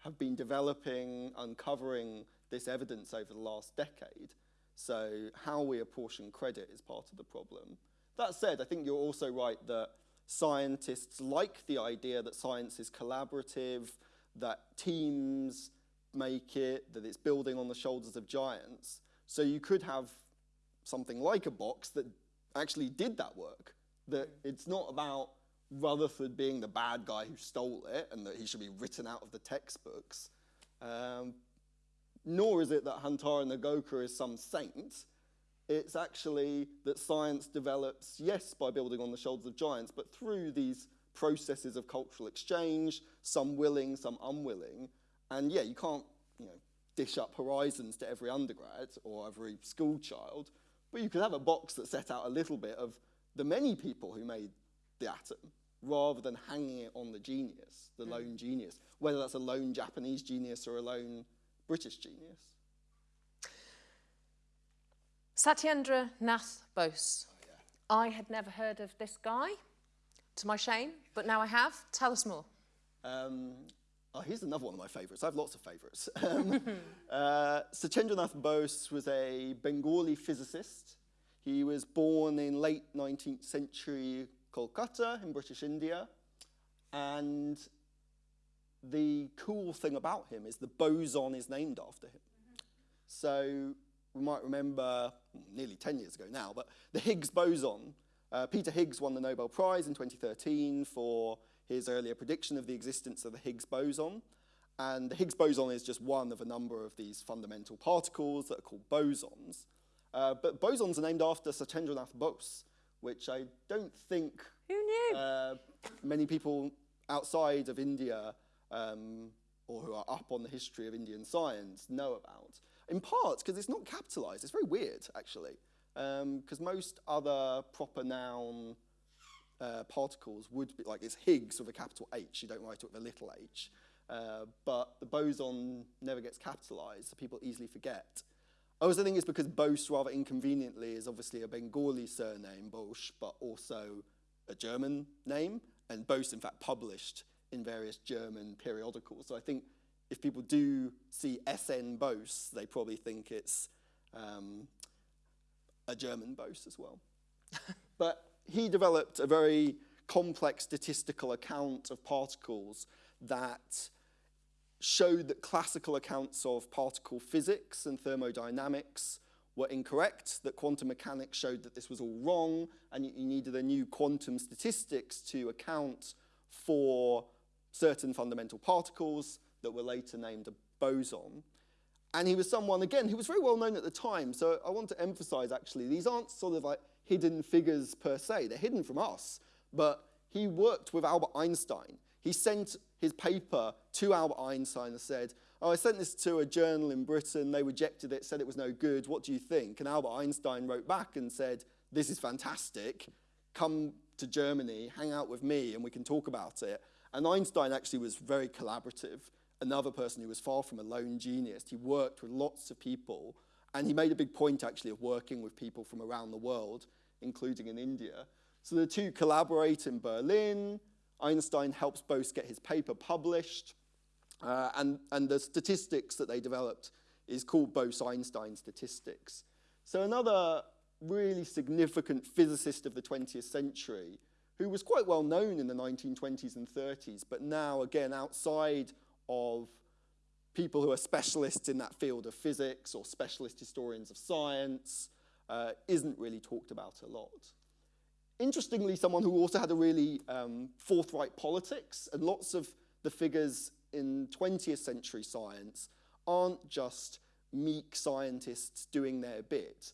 have been developing, uncovering this evidence over the last decade. So how we apportion credit is part of the problem. That said, I think you're also right that scientists like the idea that science is collaborative, that teams make it, that it's building on the shoulders of giants. So you could have something like a box that actually did that work. That it's not about Rutherford being the bad guy who stole it and that he should be written out of the textbooks. Um, nor is it that Hantaro Nagaoka is some saint. It's actually that science develops, yes, by building on the shoulders of giants, but through these processes of cultural exchange, some willing, some unwilling. And yeah, you can't you know, dish up horizons to every undergrad or every school child, but you could have a box that set out a little bit of the many people who made the atom rather than hanging it on the genius, the mm. lone genius, whether that's a lone Japanese genius or a lone British genius. Satyendra Nath Bose. Oh, yeah. I had never heard of this guy, to my shame, but now I have. Tell us more. Um, Oh, here's another one of my favourites. I have lots of favourites. um, uh, Satyendranath Bose was a Bengali physicist. He was born in late 19th century Kolkata in British India. And the cool thing about him is the boson is named after him. -hmm. So we might remember, nearly 10 years ago now, but the Higgs boson. Uh, Peter Higgs won the Nobel Prize in 2013 for his earlier prediction of the existence of the Higgs boson. And the Higgs boson is just one of a number of these fundamental particles that are called bosons. Uh, but bosons are named after Satyendranath Bose, which I don't think Who knew? Uh, many people outside of India um, or who are up on the history of Indian science know about. In part because it's not capitalized. It's very weird, actually, because um, most other proper noun uh, particles would be, like it's Higgs with a capital H, you don't write it with a little h. Uh, but the boson never gets capitalized, so people easily forget. I also think it's because Bose, rather inconveniently, is obviously a Bengali surname, Bosch, but also a German name, and Bose, in fact, published in various German periodicals. So I think if people do see SN Bose, they probably think it's um, a German Bose as well. but he developed a very complex statistical account of particles that showed that classical accounts of particle physics and thermodynamics were incorrect, that quantum mechanics showed that this was all wrong, and you needed a new quantum statistics to account for certain fundamental particles that were later named a boson. And he was someone, again, who was very well known at the time. So I want to emphasize actually, these aren't sort of like hidden figures per se, they're hidden from us. But he worked with Albert Einstein. He sent his paper to Albert Einstein and said, Oh, I sent this to a journal in Britain, they rejected it, said it was no good, what do you think? And Albert Einstein wrote back and said, This is fantastic, come to Germany, hang out with me, and we can talk about it. And Einstein actually was very collaborative another person who was far from a lone genius. He worked with lots of people, and he made a big point actually of working with people from around the world, including in India. So the two collaborate in Berlin. Einstein helps Bose get his paper published, uh, and, and the statistics that they developed is called Bose-Einstein statistics. So another really significant physicist of the 20th century who was quite well known in the 1920s and 30s, but now, again, outside of people who are specialists in that field of physics or specialist historians of science uh, isn't really talked about a lot. Interestingly, someone who also had a really um, forthright politics, and lots of the figures in 20th century science aren't just meek scientists doing their bit.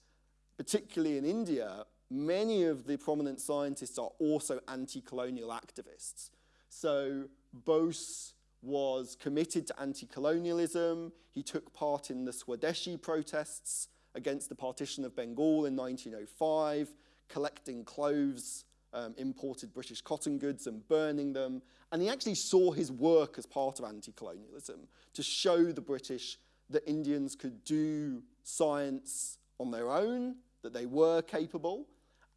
Particularly in India, many of the prominent scientists are also anti-colonial activists. So Bose was committed to anti-colonialism. He took part in the Swadeshi protests against the partition of Bengal in 1905, collecting clothes, um, imported British cotton goods and burning them. And he actually saw his work as part of anti-colonialism to show the British that Indians could do science on their own, that they were capable,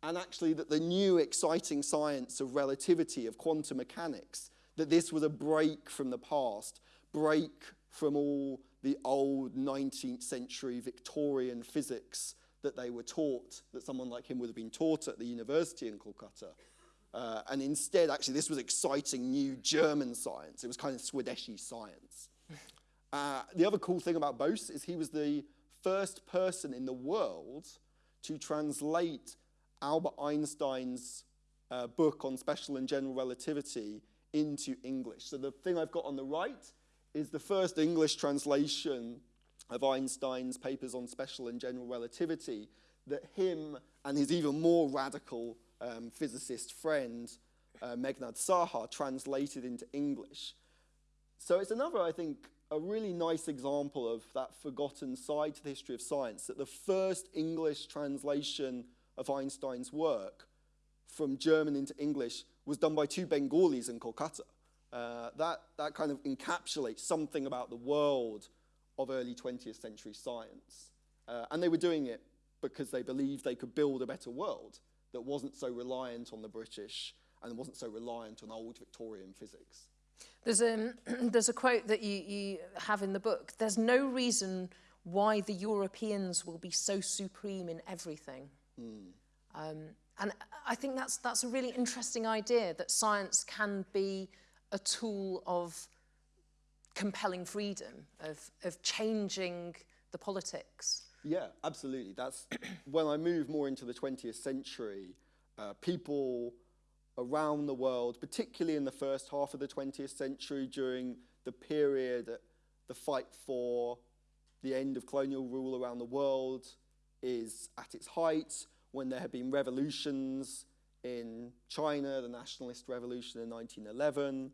and actually that the new exciting science of relativity, of quantum mechanics, that this was a break from the past, break from all the old 19th century Victorian physics that they were taught, that someone like him would have been taught at the university in Calcutta. Uh, and instead, actually, this was exciting new German science. It was kind of Swadeshi science. Uh, the other cool thing about Bose is he was the first person in the world to translate Albert Einstein's uh, book on special and general relativity into English. So the thing I've got on the right is the first English translation of Einstein's papers on special and general relativity that him and his even more radical um, physicist friend, uh, Meghnad Saha, translated into English. So it's another, I think, a really nice example of that forgotten side to the history of science, that the first English translation of Einstein's work from German into English was done by two Bengalis in Kolkata. Uh, that, that kind of encapsulates something about the world of early 20th century science. Uh, and they were doing it because they believed they could build a better world that wasn't so reliant on the British and wasn't so reliant on old Victorian physics. There's a, there's a quote that you, you have in the book. There's no reason why the Europeans will be so supreme in everything. Mm. Um, and I think that's, that's a really interesting idea that science can be a tool of compelling freedom, of, of changing the politics. Yeah, absolutely. That's when I move more into the 20th century, uh, people around the world, particularly in the first half of the 20th century during the period, that the fight for the end of colonial rule around the world is at its height when there have been revolutions in China, the nationalist revolution in 1911,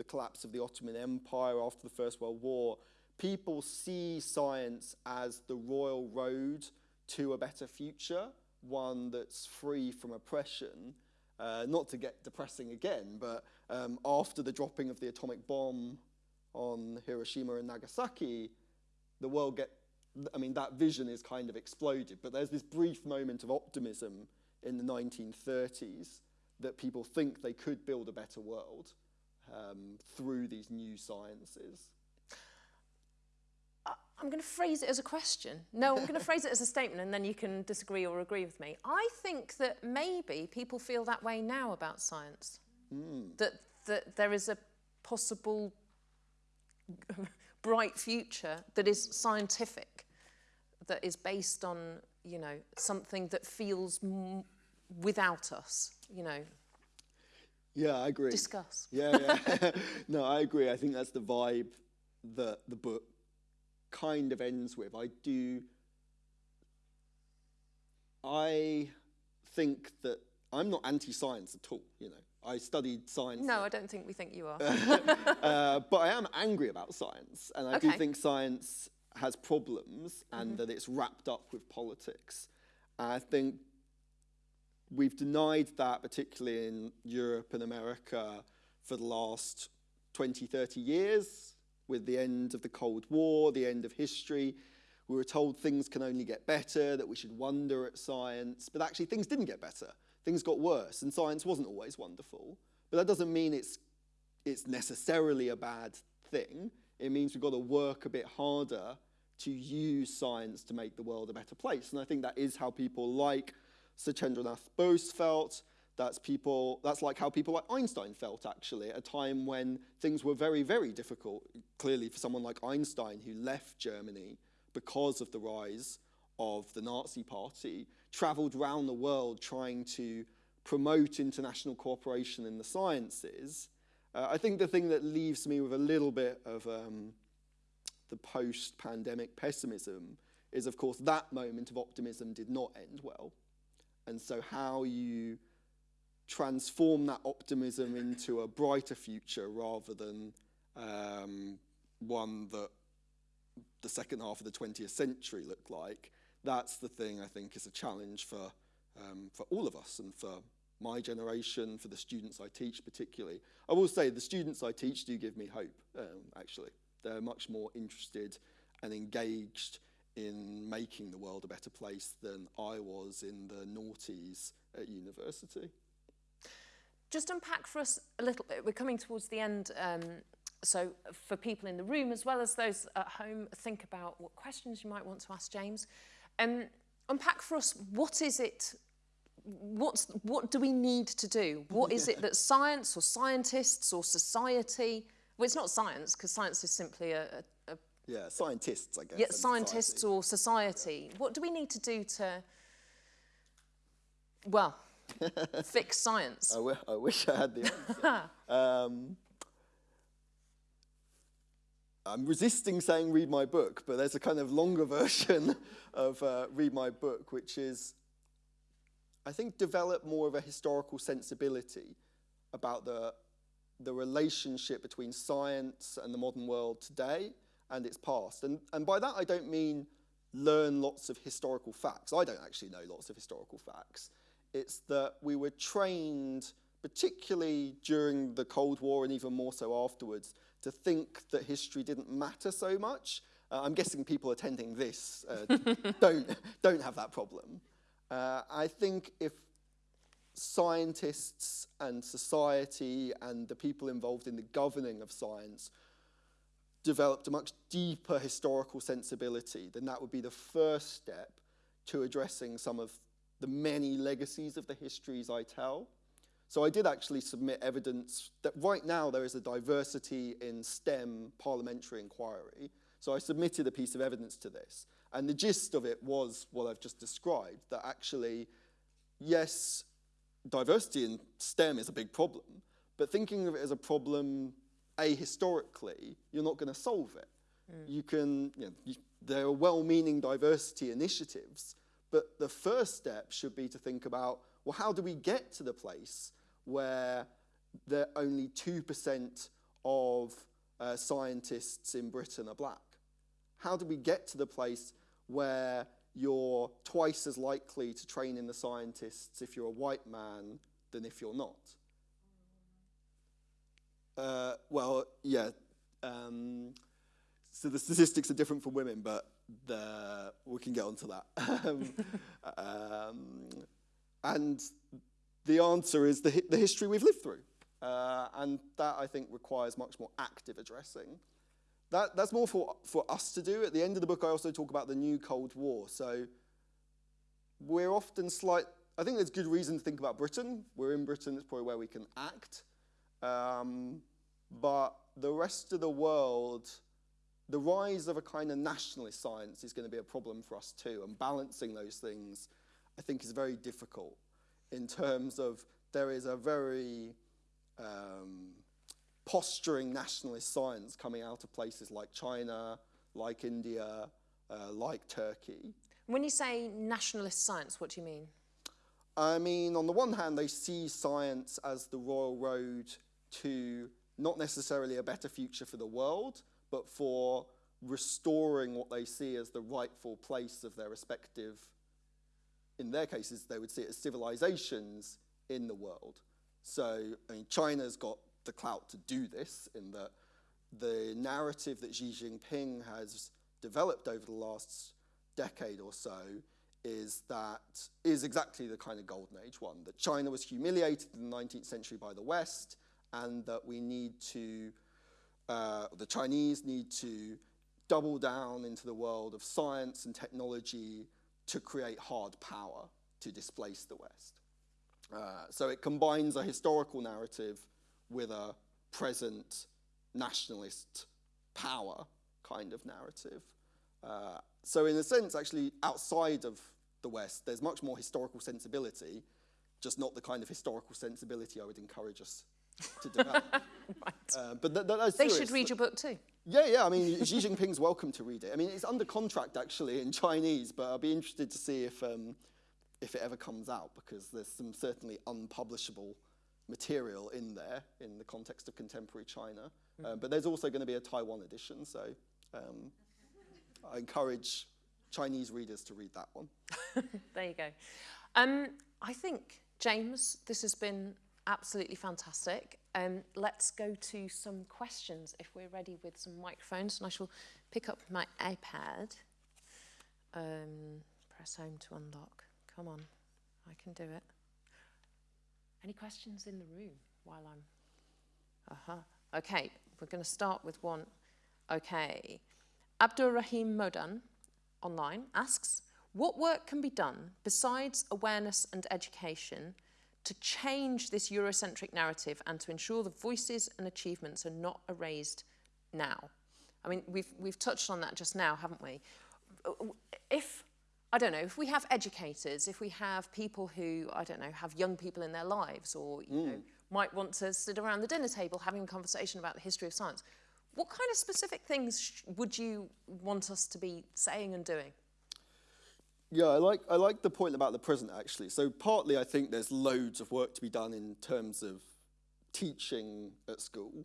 the collapse of the Ottoman Empire after the First World War, people see science as the royal road to a better future, one that's free from oppression. Uh, not to get depressing again, but um, after the dropping of the atomic bomb on Hiroshima and Nagasaki, the world get I mean, that vision is kind of exploded. But there's this brief moment of optimism in the 1930s that people think they could build a better world um, through these new sciences. I'm going to phrase it as a question. No, I'm going to phrase it as a statement and then you can disagree or agree with me. I think that maybe people feel that way now about science. Mm. That, that there is a possible bright future that is scientific, that is based on, you know, something that feels without us, you know. Yeah, I agree. Discuss. Yeah, yeah. no, I agree. I think that's the vibe that the book kind of ends with. I do. I think that I'm not anti-science at all. You know, I studied science. No, I don't think we think you are. uh, but I am angry about science, and I do think science has problems and that it's wrapped up with politics. And I think we've denied that, particularly in Europe and America, for the last 20, 30 years, with the end of the Cold War, the end of history. We were told things can only get better, that we should wonder at science, but actually things didn't get better. Things got worse, and science wasn't always wonderful. But that doesn't mean it's, it's necessarily a bad thing. It means we've got to work a bit harder to use science to make the world a better place. And I think that is how people like Satyendranath Bose felt. That's people. That's like how people like Einstein felt actually at a time when things were very, very difficult. Clearly, for someone like Einstein who left Germany because of the rise of the Nazi Party, travelled around the world trying to promote international cooperation in the sciences. Uh, I think the thing that leaves me with a little bit of um, the post-pandemic pessimism is, of course, that moment of optimism did not end well. And so how you transform that optimism into a brighter future rather than um, one that the second half of the 20th century looked like, that's the thing I think is a challenge for, um, for all of us and for my generation, for the students I teach particularly. I will say the students I teach do give me hope, um, actually. They're much more interested and engaged in making the world a better place than I was in the noughties at university. Just unpack for us a little bit. We're coming towards the end. Um, so for people in the room as well as those at home, think about what questions you might want to ask James. Um, unpack for us what is it, what's, what do we need to do? What is it that science or scientists or society, well it's not science because science is simply a, a, a Yeah, scientists, I guess. yeah, scientists society. or society. What do we need to do to, well, fix science? I, w- I wish I had the answer. um, I'm resisting saying read my book, but there's a kind of longer version of uh, read my book, which is, I think, develop more of a historical sensibility about the, the relationship between science and the modern world today and its past. And, and by that, I don't mean learn lots of historical facts. I don't actually know lots of historical facts. It's that we were trained, particularly during the Cold War and even more so afterwards, to think that history didn't matter so much. Uh, I'm guessing people attending this uh, don't, don't have that problem. Uh, I think if scientists and society and the people involved in the governing of science developed a much deeper historical sensibility, then that would be the first step to addressing some of the many legacies of the histories I tell. So I did actually submit evidence that right now there is a diversity in STEM parliamentary inquiry. So I submitted a piece of evidence to this. And the gist of it was what I've just described, that actually, yes, diversity in STEM is a big problem, but thinking of it as a problem ahistorically, you're not going to solve it. You can, you know, you, there are well-meaning diversity initiatives, but the first step should be to think about, well, how do we get to the place where there only 2% of uh, scientists in Britain are black? How do we get to the place where you're twice as likely to train in the scientists if you're a white man than if you're not? Uh, well, yeah. Um, so the statistics are different for women, but the, we can get onto that. um, um, and the answer is the, hi- the history we've lived through. Uh, and that, I think, requires much more active addressing. That, that's more for, for us to do. At the end of the book, I also talk about the new Cold War. So we're often slight. I think there's good reason to think about Britain. We're in Britain, it's probably where we can act. Um, but the rest of the world, the rise of a kind of nationalist science is going to be a problem for us too. And balancing those things, I think, is very difficult in terms of there is a very um, posturing nationalist science coming out of places like China, like India, uh, like Turkey. When you say nationalist science, what do you mean? I mean, on the one hand, they see science as the royal road to not necessarily a better future for the world, but for restoring what they see as the rightful place of their respective, in their cases, they would see it as civilizations in the world. So, I mean, China's got the clout to do this in that the narrative that Xi Jinping has developed over the last decade or so is that is exactly the kind of golden age one that China was humiliated in the 19th century by the West and that we need to uh, the Chinese need to double down into the world of science and technology to create hard power to displace the West. Uh, so it combines a historical narrative with a present nationalist power kind of narrative. Uh, so in a sense, actually, outside of the West, there's much more historical sensibility, just not the kind of historical sensibility I would encourage us to develop. right. Uh, but th- th- that's They should read your book too. Yeah, yeah. I mean, Xi Jinping's welcome to read it. I mean, it's under contract actually in Chinese, but I'll be interested to see if um, if it ever comes out because there's some certainly unpublishable material in there in the context of contemporary China. Um, but there's also going to be a Taiwan edition, so um, I encourage Chinese readers to read that one. There you go. Um, I think, James, this has been absolutely fantastic. Um, let's go to some questions if we're ready with some microphones. And I shall pick up my iPad. Um, press home to unlock. Come on, I can do it. Any questions in the room while I'm. Uh huh. Okay, we're going to start with one. Okay. Abdur Rahim Modan online asks What work can be done besides awareness and education to change this Eurocentric narrative and to ensure the voices and achievements are not erased now? I mean, we've, we've touched on that just now, haven't we? If, I don't know, if we have educators, if we have people who, I don't know, have young people in their lives or, you know, mm. might want to sit around the dinner table having a conversation about the history of science, what kind of specific things would you want us to be saying and doing? Yeah, I like I like the point about the present actually. So partly I think there's loads of work to be done in terms of teaching at school,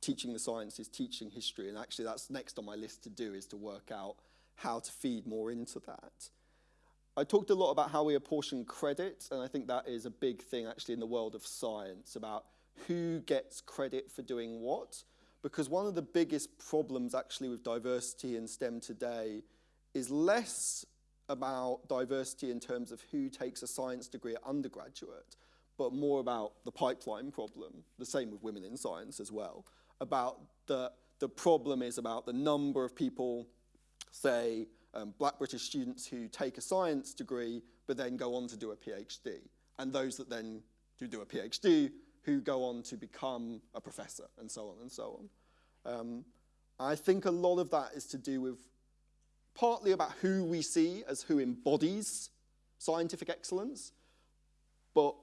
teaching the sciences, teaching history, and actually that's next on my list to do is to work out how to feed more into that. I talked a lot about how we apportion credit, and I think that is a big thing actually in the world of science about who gets credit for doing what. Because one of the biggest problems actually with diversity in STEM today is less about diversity in terms of who takes a science degree at undergraduate, but more about the pipeline problem, the same with women in science as well, about the, the problem is about the number of people, say, um, black British students who take a science degree but then go on to do a PhD, and those that then who do a PhD who go on to become a professor, and so on and so on. Um, I think a lot of that is to do with partly about who we see as who embodies scientific excellence, but,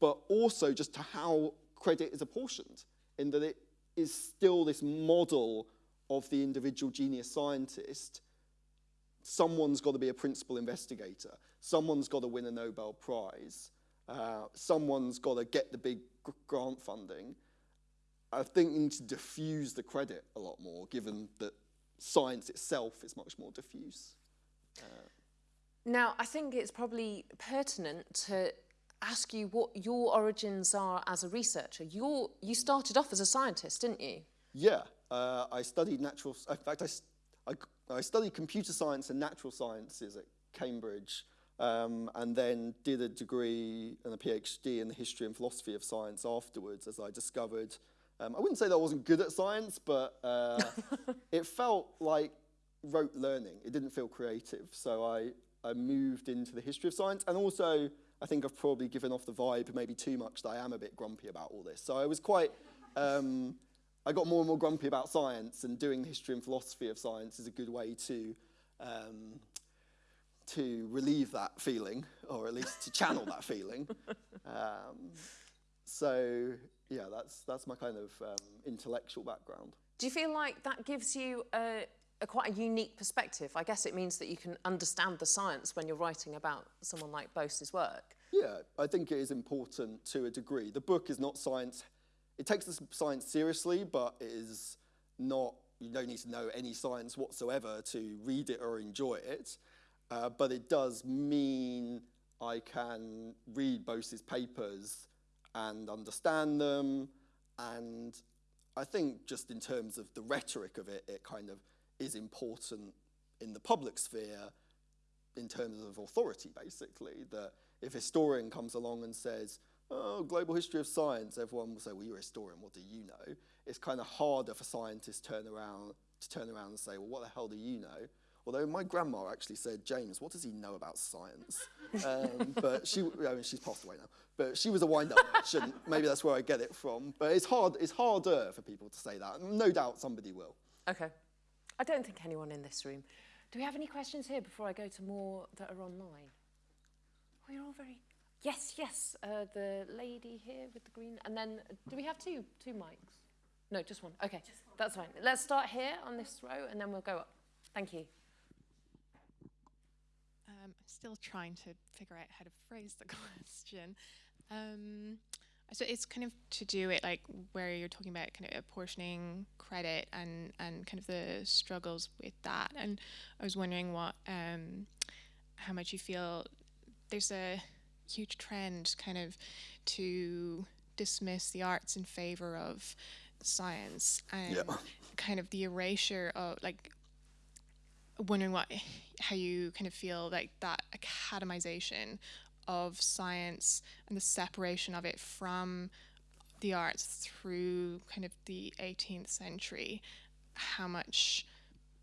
but also just to how credit is apportioned, in that it is still this model of the individual genius scientist. Someone's got to be a principal investigator. Someone's got to win a Nobel Prize. Uh, someone's got to get the big grant funding. I think need to diffuse the credit a lot more, given that science itself is much more diffuse. Now, I think it's probably pertinent to ask you what your origins are as a researcher. You're, you started off as a scientist, didn't you? Yeah, uh, I studied natural. In fact, I studied computer science and natural sciences at Cambridge, um, and then did a degree and a PhD in the history and philosophy of science afterwards, as I discovered. Um, I wouldn't say that I wasn't good at science, but uh, it felt like rote learning. It didn't feel creative, so I I moved into the history of science, and also I think I've probably given off the vibe maybe too much that I am a bit grumpy about all this. So I was quite. Um, I got more and more grumpy about science, and doing the history and philosophy of science is a good way to um, to relieve that feeling, or at least to channel that feeling. Um, so yeah, that's that's my kind of um, intellectual background. Do you feel like that gives you a, a quite a unique perspective? I guess it means that you can understand the science when you're writing about someone like Bose's work. Yeah, I think it is important to a degree. The book is not science. It takes the science seriously, but it is not, you don't need to know any science whatsoever to read it or enjoy it. Uh, but it does mean I can read Bose's papers and understand them. And I think just in terms of the rhetoric of it, it kind of is important in the public sphere in terms of authority, basically. That if a historian comes along and says, oh, global history of science, everyone will say, well, you're a historian, what do you know? It's kind of harder for scientists turn around, to turn around and say, well, what the hell do you know? Although my grandma actually said, James, what does he know about science? Um, but she, I mean, she's passed away now. But she was a wind-up merchant. Maybe that's where I get it from. But it's hard. It's harder for people to say that. No doubt somebody will. Okay. I don't think anyone in this room. Do we have any questions here before I go to more that are online? Oh, you're all very. Yes, yes. Uh, the lady here with the green, and then do we have two two mics? No, just one. Okay, just one. that's fine. Let's start here on this row, and then we'll go up. Thank you. I'm still trying to figure out how to phrase the question. Um, so it's kind of to do it like where you're talking about kind of apportioning credit and and kind of the struggles with that. And I was wondering what um, how much you feel there's a huge trend kind of to dismiss the arts in favor of science and yeah. kind of the erasure of like wondering what how you kind of feel like that academization of science and the separation of it from the arts through kind of the 18th century. How much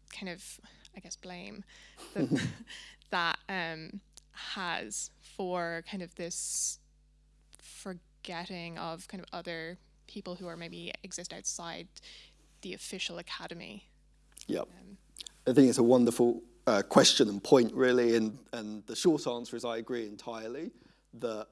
kind of i guess blame that, that um, has for kind of this forgetting of kind of other people who are maybe exist outside the official academy. Yep. Um, i think it's a wonderful uh, question and point, really. And, and the short answer is I agree entirely that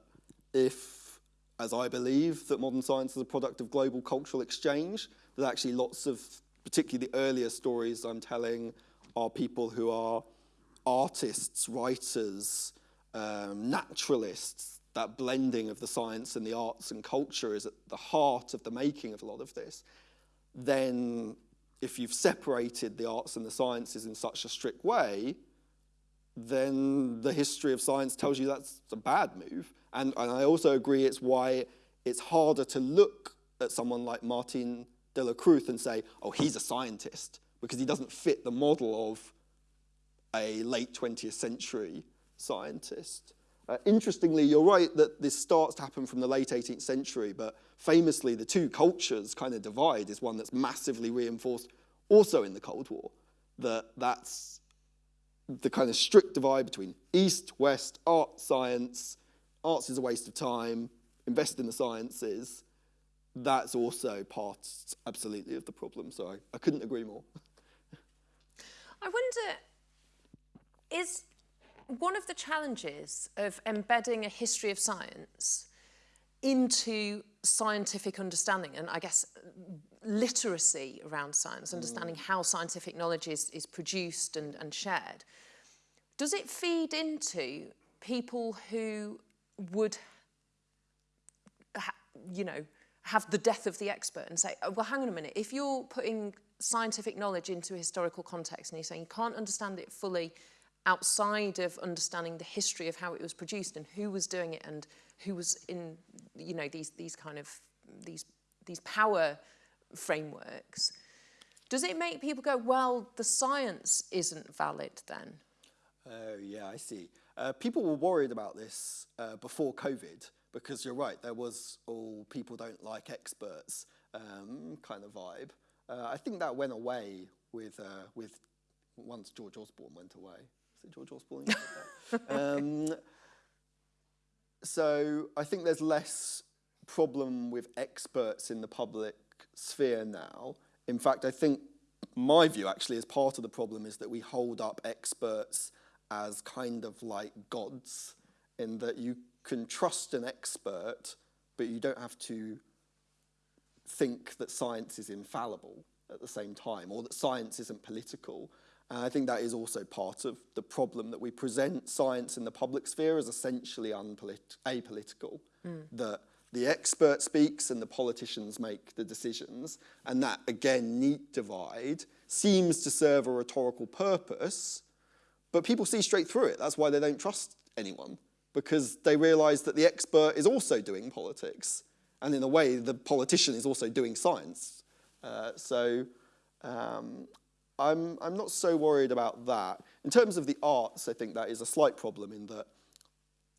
if, as I believe, that modern science is a product of global cultural exchange, that actually lots of, particularly the earlier stories I'm telling, are people who are artists, writers, um, naturalists, that blending of the science and the arts and culture is at the heart of the making of a lot of this, then if you've separated the arts and the sciences in such a strict way, then the history of science tells you that's a bad move. And, and I also agree it's why it's harder to look at someone like Martin de la Cruz and say, oh, he's a scientist, because he doesn't fit the model of a late 20th century scientist. Uh, interestingly, you're right that this starts to happen from the late 18th century, but famously the two cultures kind of divide is one that's massively reinforced also in the Cold War. That that's the kind of strict divide between East, West, art, science. Arts is a waste of time. Invest in the sciences. That's also part, absolutely, of the problem. So I, I couldn't agree more. I wonder, is one of the challenges of embedding a history of science into scientific understanding and I guess literacy around science, understanding mm. how scientific knowledge is, is produced and, and shared, does it feed into people who would, you know, have the death of the expert and say, oh, well, hang on a minute, if you're putting scientific knowledge into a historical context and you're saying you can't understand it fully outside of understanding the history of how it was produced and who was doing it and who was in you know these these kind of these these power frameworks does it make people go well the science isn't valid then oh yeah i see. Uh, people were worried about this uh, before covid because you're right there was all people don't like experts um, kind of vibe. Uh, i think that went away with uh, with once george osborne went away George Osborne. um, so I think there's less problem with experts in the public sphere now. In fact, I think my view actually is part of the problem is that we hold up experts as kind of like gods in that you can trust an expert but you don't have to think that science is infallible at the same time or that science isn't political. And I think that is also part of the problem that we present science in the public sphere as essentially apolitical, mm. that the expert speaks and the politicians make the decisions. And that, again, neat divide seems to serve a rhetorical purpose, but people see straight through it. That's why they don't trust anyone, because they realize that the expert is also doing politics. And in a way, the politician is also doing science. Uh, so um, I'm, I'm not so worried about that. In terms of the arts, I think that is a slight problem in that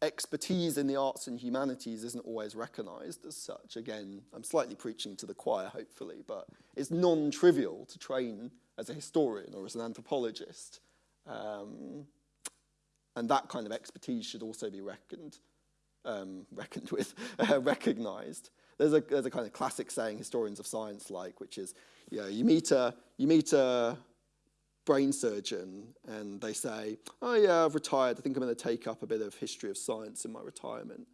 expertise in the arts and humanities isn't always recognized as such. Again, I'm slightly preaching to the choir, hopefully, but it's non-trivial to train as a historian or as an anthropologist. Um, and that kind of expertise should also be reckoned, um, reckoned with, recognized. There's a, there's a kind of classic saying historians of science like, which is, you know, you meet a, you meet a brain surgeon and they say, oh yeah, I've retired. I think I'm going to take up a bit of history of science in my retirement.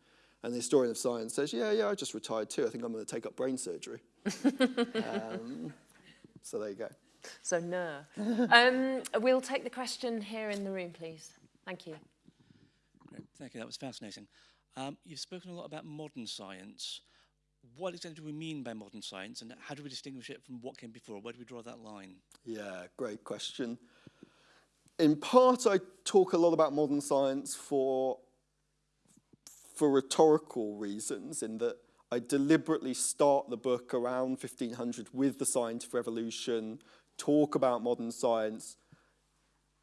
And the historian of science says, yeah, yeah, I just retired too. I think I'm going to take up brain surgery. um, so there you go. So no. um, we'll take the question here in the room, please. Thank you. Great. Thank you. That was fascinating. Um, you've spoken a lot about modern science what exactly do we mean by modern science and how do we distinguish it from what came before? Where do we draw that line? Yeah, great question. In part, I talk a lot about modern science for, for rhetorical reasons, in that I deliberately start the book around 1500 with the scientific revolution, talk about modern science,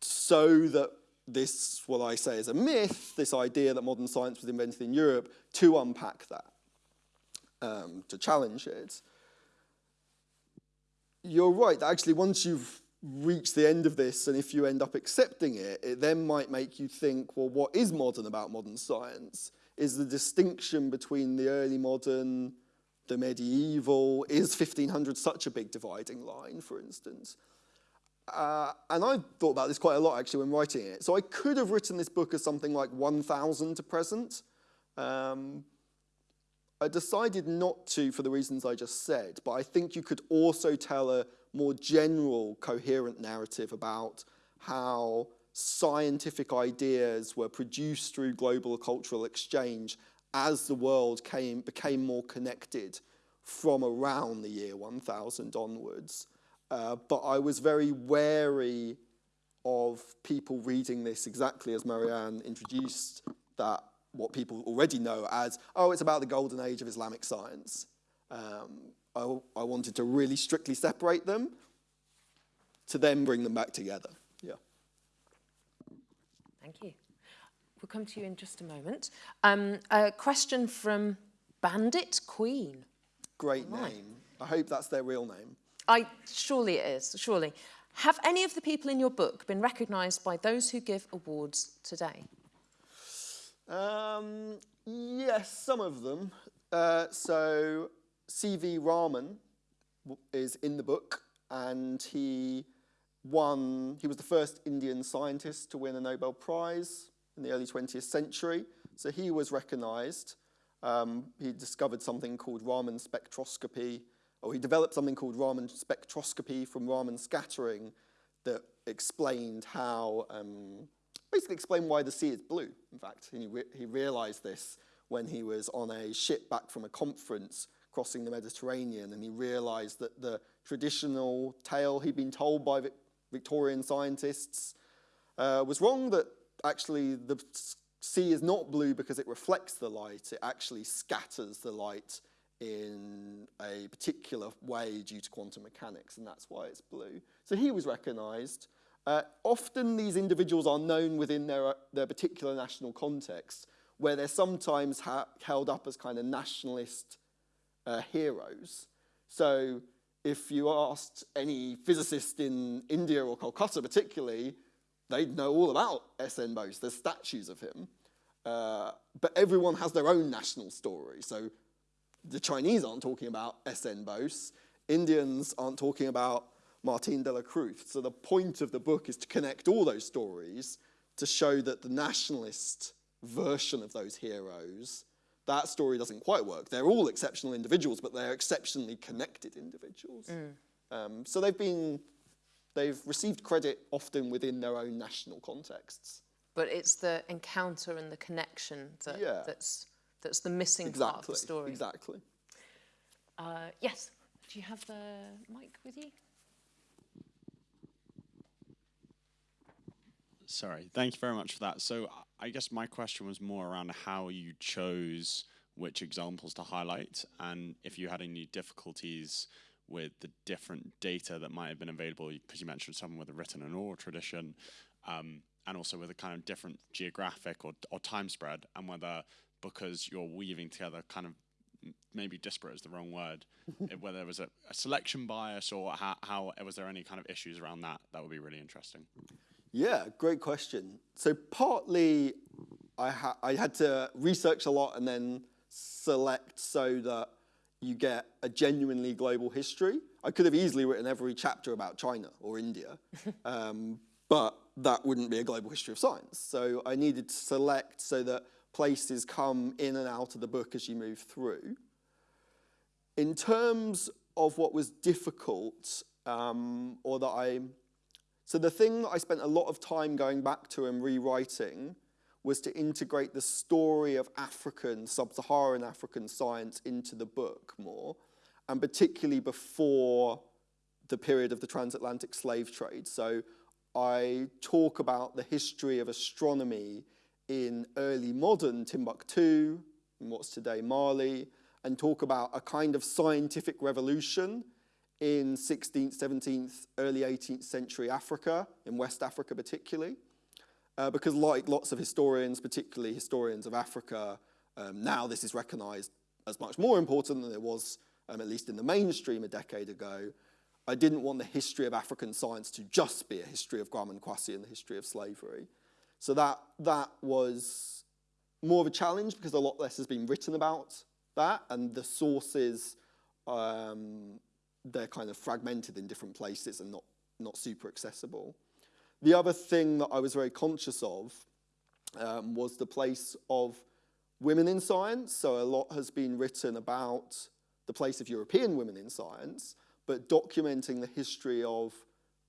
so that this, what I say is a myth, this idea that modern science was invented in Europe, to unpack that um, to challenge it. You're right, actually once you've reached the end of this and if you end up accepting it, it then might make you think, well, what is modern about modern science? Is the distinction between the early modern, the medieval, is 1500 such a big dividing line, for instance? Uh, and I thought about this quite a lot actually when writing it. So I could have written this book as something like 1000 to present, um, I decided not to for the reasons I just said, but I think you could also tell a more general, coherent narrative about how scientific ideas were produced through global cultural exchange as the world came, became more connected from around the year 1000 onwards. Uh, but I was very wary of people reading this exactly as Marianne introduced that what people already know as, oh, it's about the golden age of Islamic science. Um, I, I wanted to really strictly separate them to then bring them back together. Yeah. Thank you. We'll come to you in just a moment. Um, a question from Bandit Queen. Great right. name. I hope that's their real name. I surely it is, surely. Have any of the people in your book been recognised by those who give awards today? Um, yes, some of them. Uh, so C.V. Raman is in the book and he won, he was the first Indian scientist to win a Nobel Prize in the early 20th century. So he was recognized. Um, he discovered something called Raman spectroscopy, or he developed something called Raman spectroscopy from Raman scattering that explained how um, basically explain why the sea is blue, in fact. He, re he realized this when he was on a ship back from a conference crossing the Mediterranean, and he realized that the traditional tale he'd been told by Victorian scientists uh, was wrong, that actually the sea is not blue because it reflects the light, it actually scatters the light in a particular way due to quantum mechanics, and that's why it's blue. So he was recognized. Uh, often these individuals are known within their, uh, their particular national context, where they're sometimes held up as kind of nationalist uh, heroes. So if you asked any physicist in India or Kolkata particularly, they'd know all about S.N. Bose. There's statues of him. Uh, but everyone has their own national story. So the Chinese aren't talking about S.N. Bose. Indians aren't talking about Martin de la Cruz. So the point of the book is to connect all those stories to show that the nationalist version of those heroes, that story doesn't quite work. They're all exceptional individuals, but they're exceptionally connected individuals. Um, so they've been, they've received credit often within their own national contexts. But it's the encounter and the connection that, Yeah. that's, that's the missing part of the Exactly, story. exactly. Uh, yes, do you have the mic with you? Sorry, thank you very much for that. So I guess my question was more around how you chose which examples to highlight and if you had any difficulties with the different data that might have been available, because you mentioned some with a written and oral tradition, um, and also with a kind of different geographic or, or time spread, and whether because you're weaving together kind of maybe disparate is the wrong word, whether there was a, a selection bias or how, how was there any kind of issues around that? That would be really interesting. Yeah, great question. So partly I, ha- I had to research a lot and then select so that you get a genuinely global history. I could have easily written every chapter about China or India, um, but that wouldn't be a global history of science. So I needed to select so that places come in and out of the book as you move through. In terms of what was difficult, um, or that I so the thing that I spent a lot of time going back to and rewriting was to integrate the story of African, sub-Saharan African science into the book more, and particularly before the period of the transatlantic slave trade. So I talk about the history of astronomy in early modern Timbuktu, in what's today Mali, and talk about a kind of scientific revolution in 16th, 17th, early 18th century Africa, in West Africa particularly. Uh, because like lots of historians, particularly historians of Africa, um, now this is recognized as much more important than it was, um, at least in the mainstream a decade ago. I didn't want the history of African science to just be a history of and Kwasi and the history of slavery. So that, that was more of a challenge because a lot less has been written about that and the sources um, they're kind of fragmented in different places and not, not super accessible. The other thing that I was very conscious of um, was the place of women in science. So a lot has been written about the place of European women in science, but documenting the history of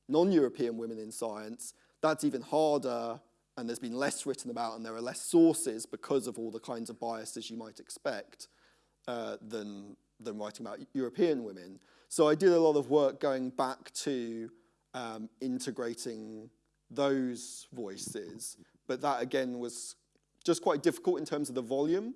non-European women in science, that's even harder and there's been less written about and there are less sources because of all the kinds of biases you might expect uh, than, than writing about European women. So I did a lot of work going back to um, integrating those voices, but that again was just quite difficult in terms of the volume.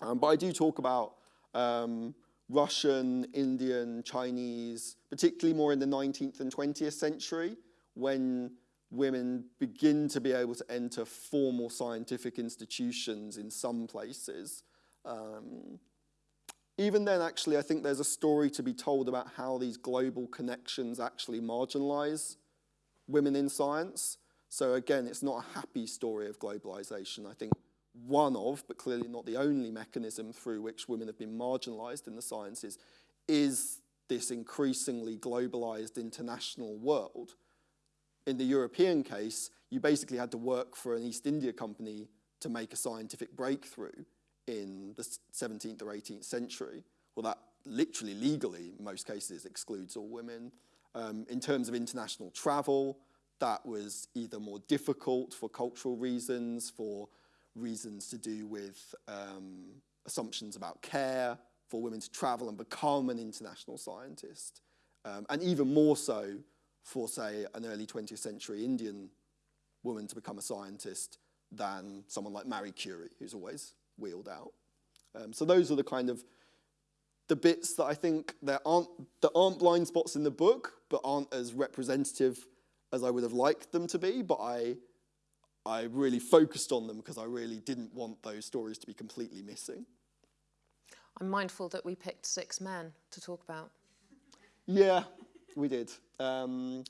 Um, but I do talk about um, Russian, Indian, Chinese, particularly more in the 19th and 20th century, when women begin to be able to enter formal scientific institutions in some places. Um, even then, actually, I think there's a story to be told about how these global connections actually marginalize women in science. So again, it's not a happy story of globalization. I think one of, but clearly not the only mechanism through which women have been marginalized in the sciences is this increasingly globalized international world. In the European case, you basically had to work for an East India company to make a scientific breakthrough in the 17th or 18th century. Well, that literally legally, in most cases, excludes all women. Um, in terms of international travel, that was either more difficult for cultural reasons, for reasons to do with um, assumptions about care, for women to travel and become an international scientist, um, and even more so for, say, an early 20th century Indian woman to become a scientist than someone like Marie Curie, who's always wheeled out. Um, so those are the kind of the bits that I think there aren't there aren't blind spots in the book, but aren't as representative as I would have liked them to be. But I I really focused on them because I really didn't want those stories to be completely missing. I'm mindful that we picked six men to talk about. Yeah, we did. Um,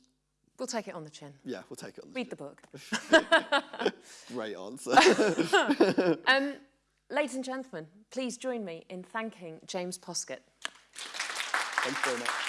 We'll take it on the chin. yeah, we'll take it on. Read the book. Great answer. Um, ladies and gentlemen, please join me in thanking James Poskett. Very much.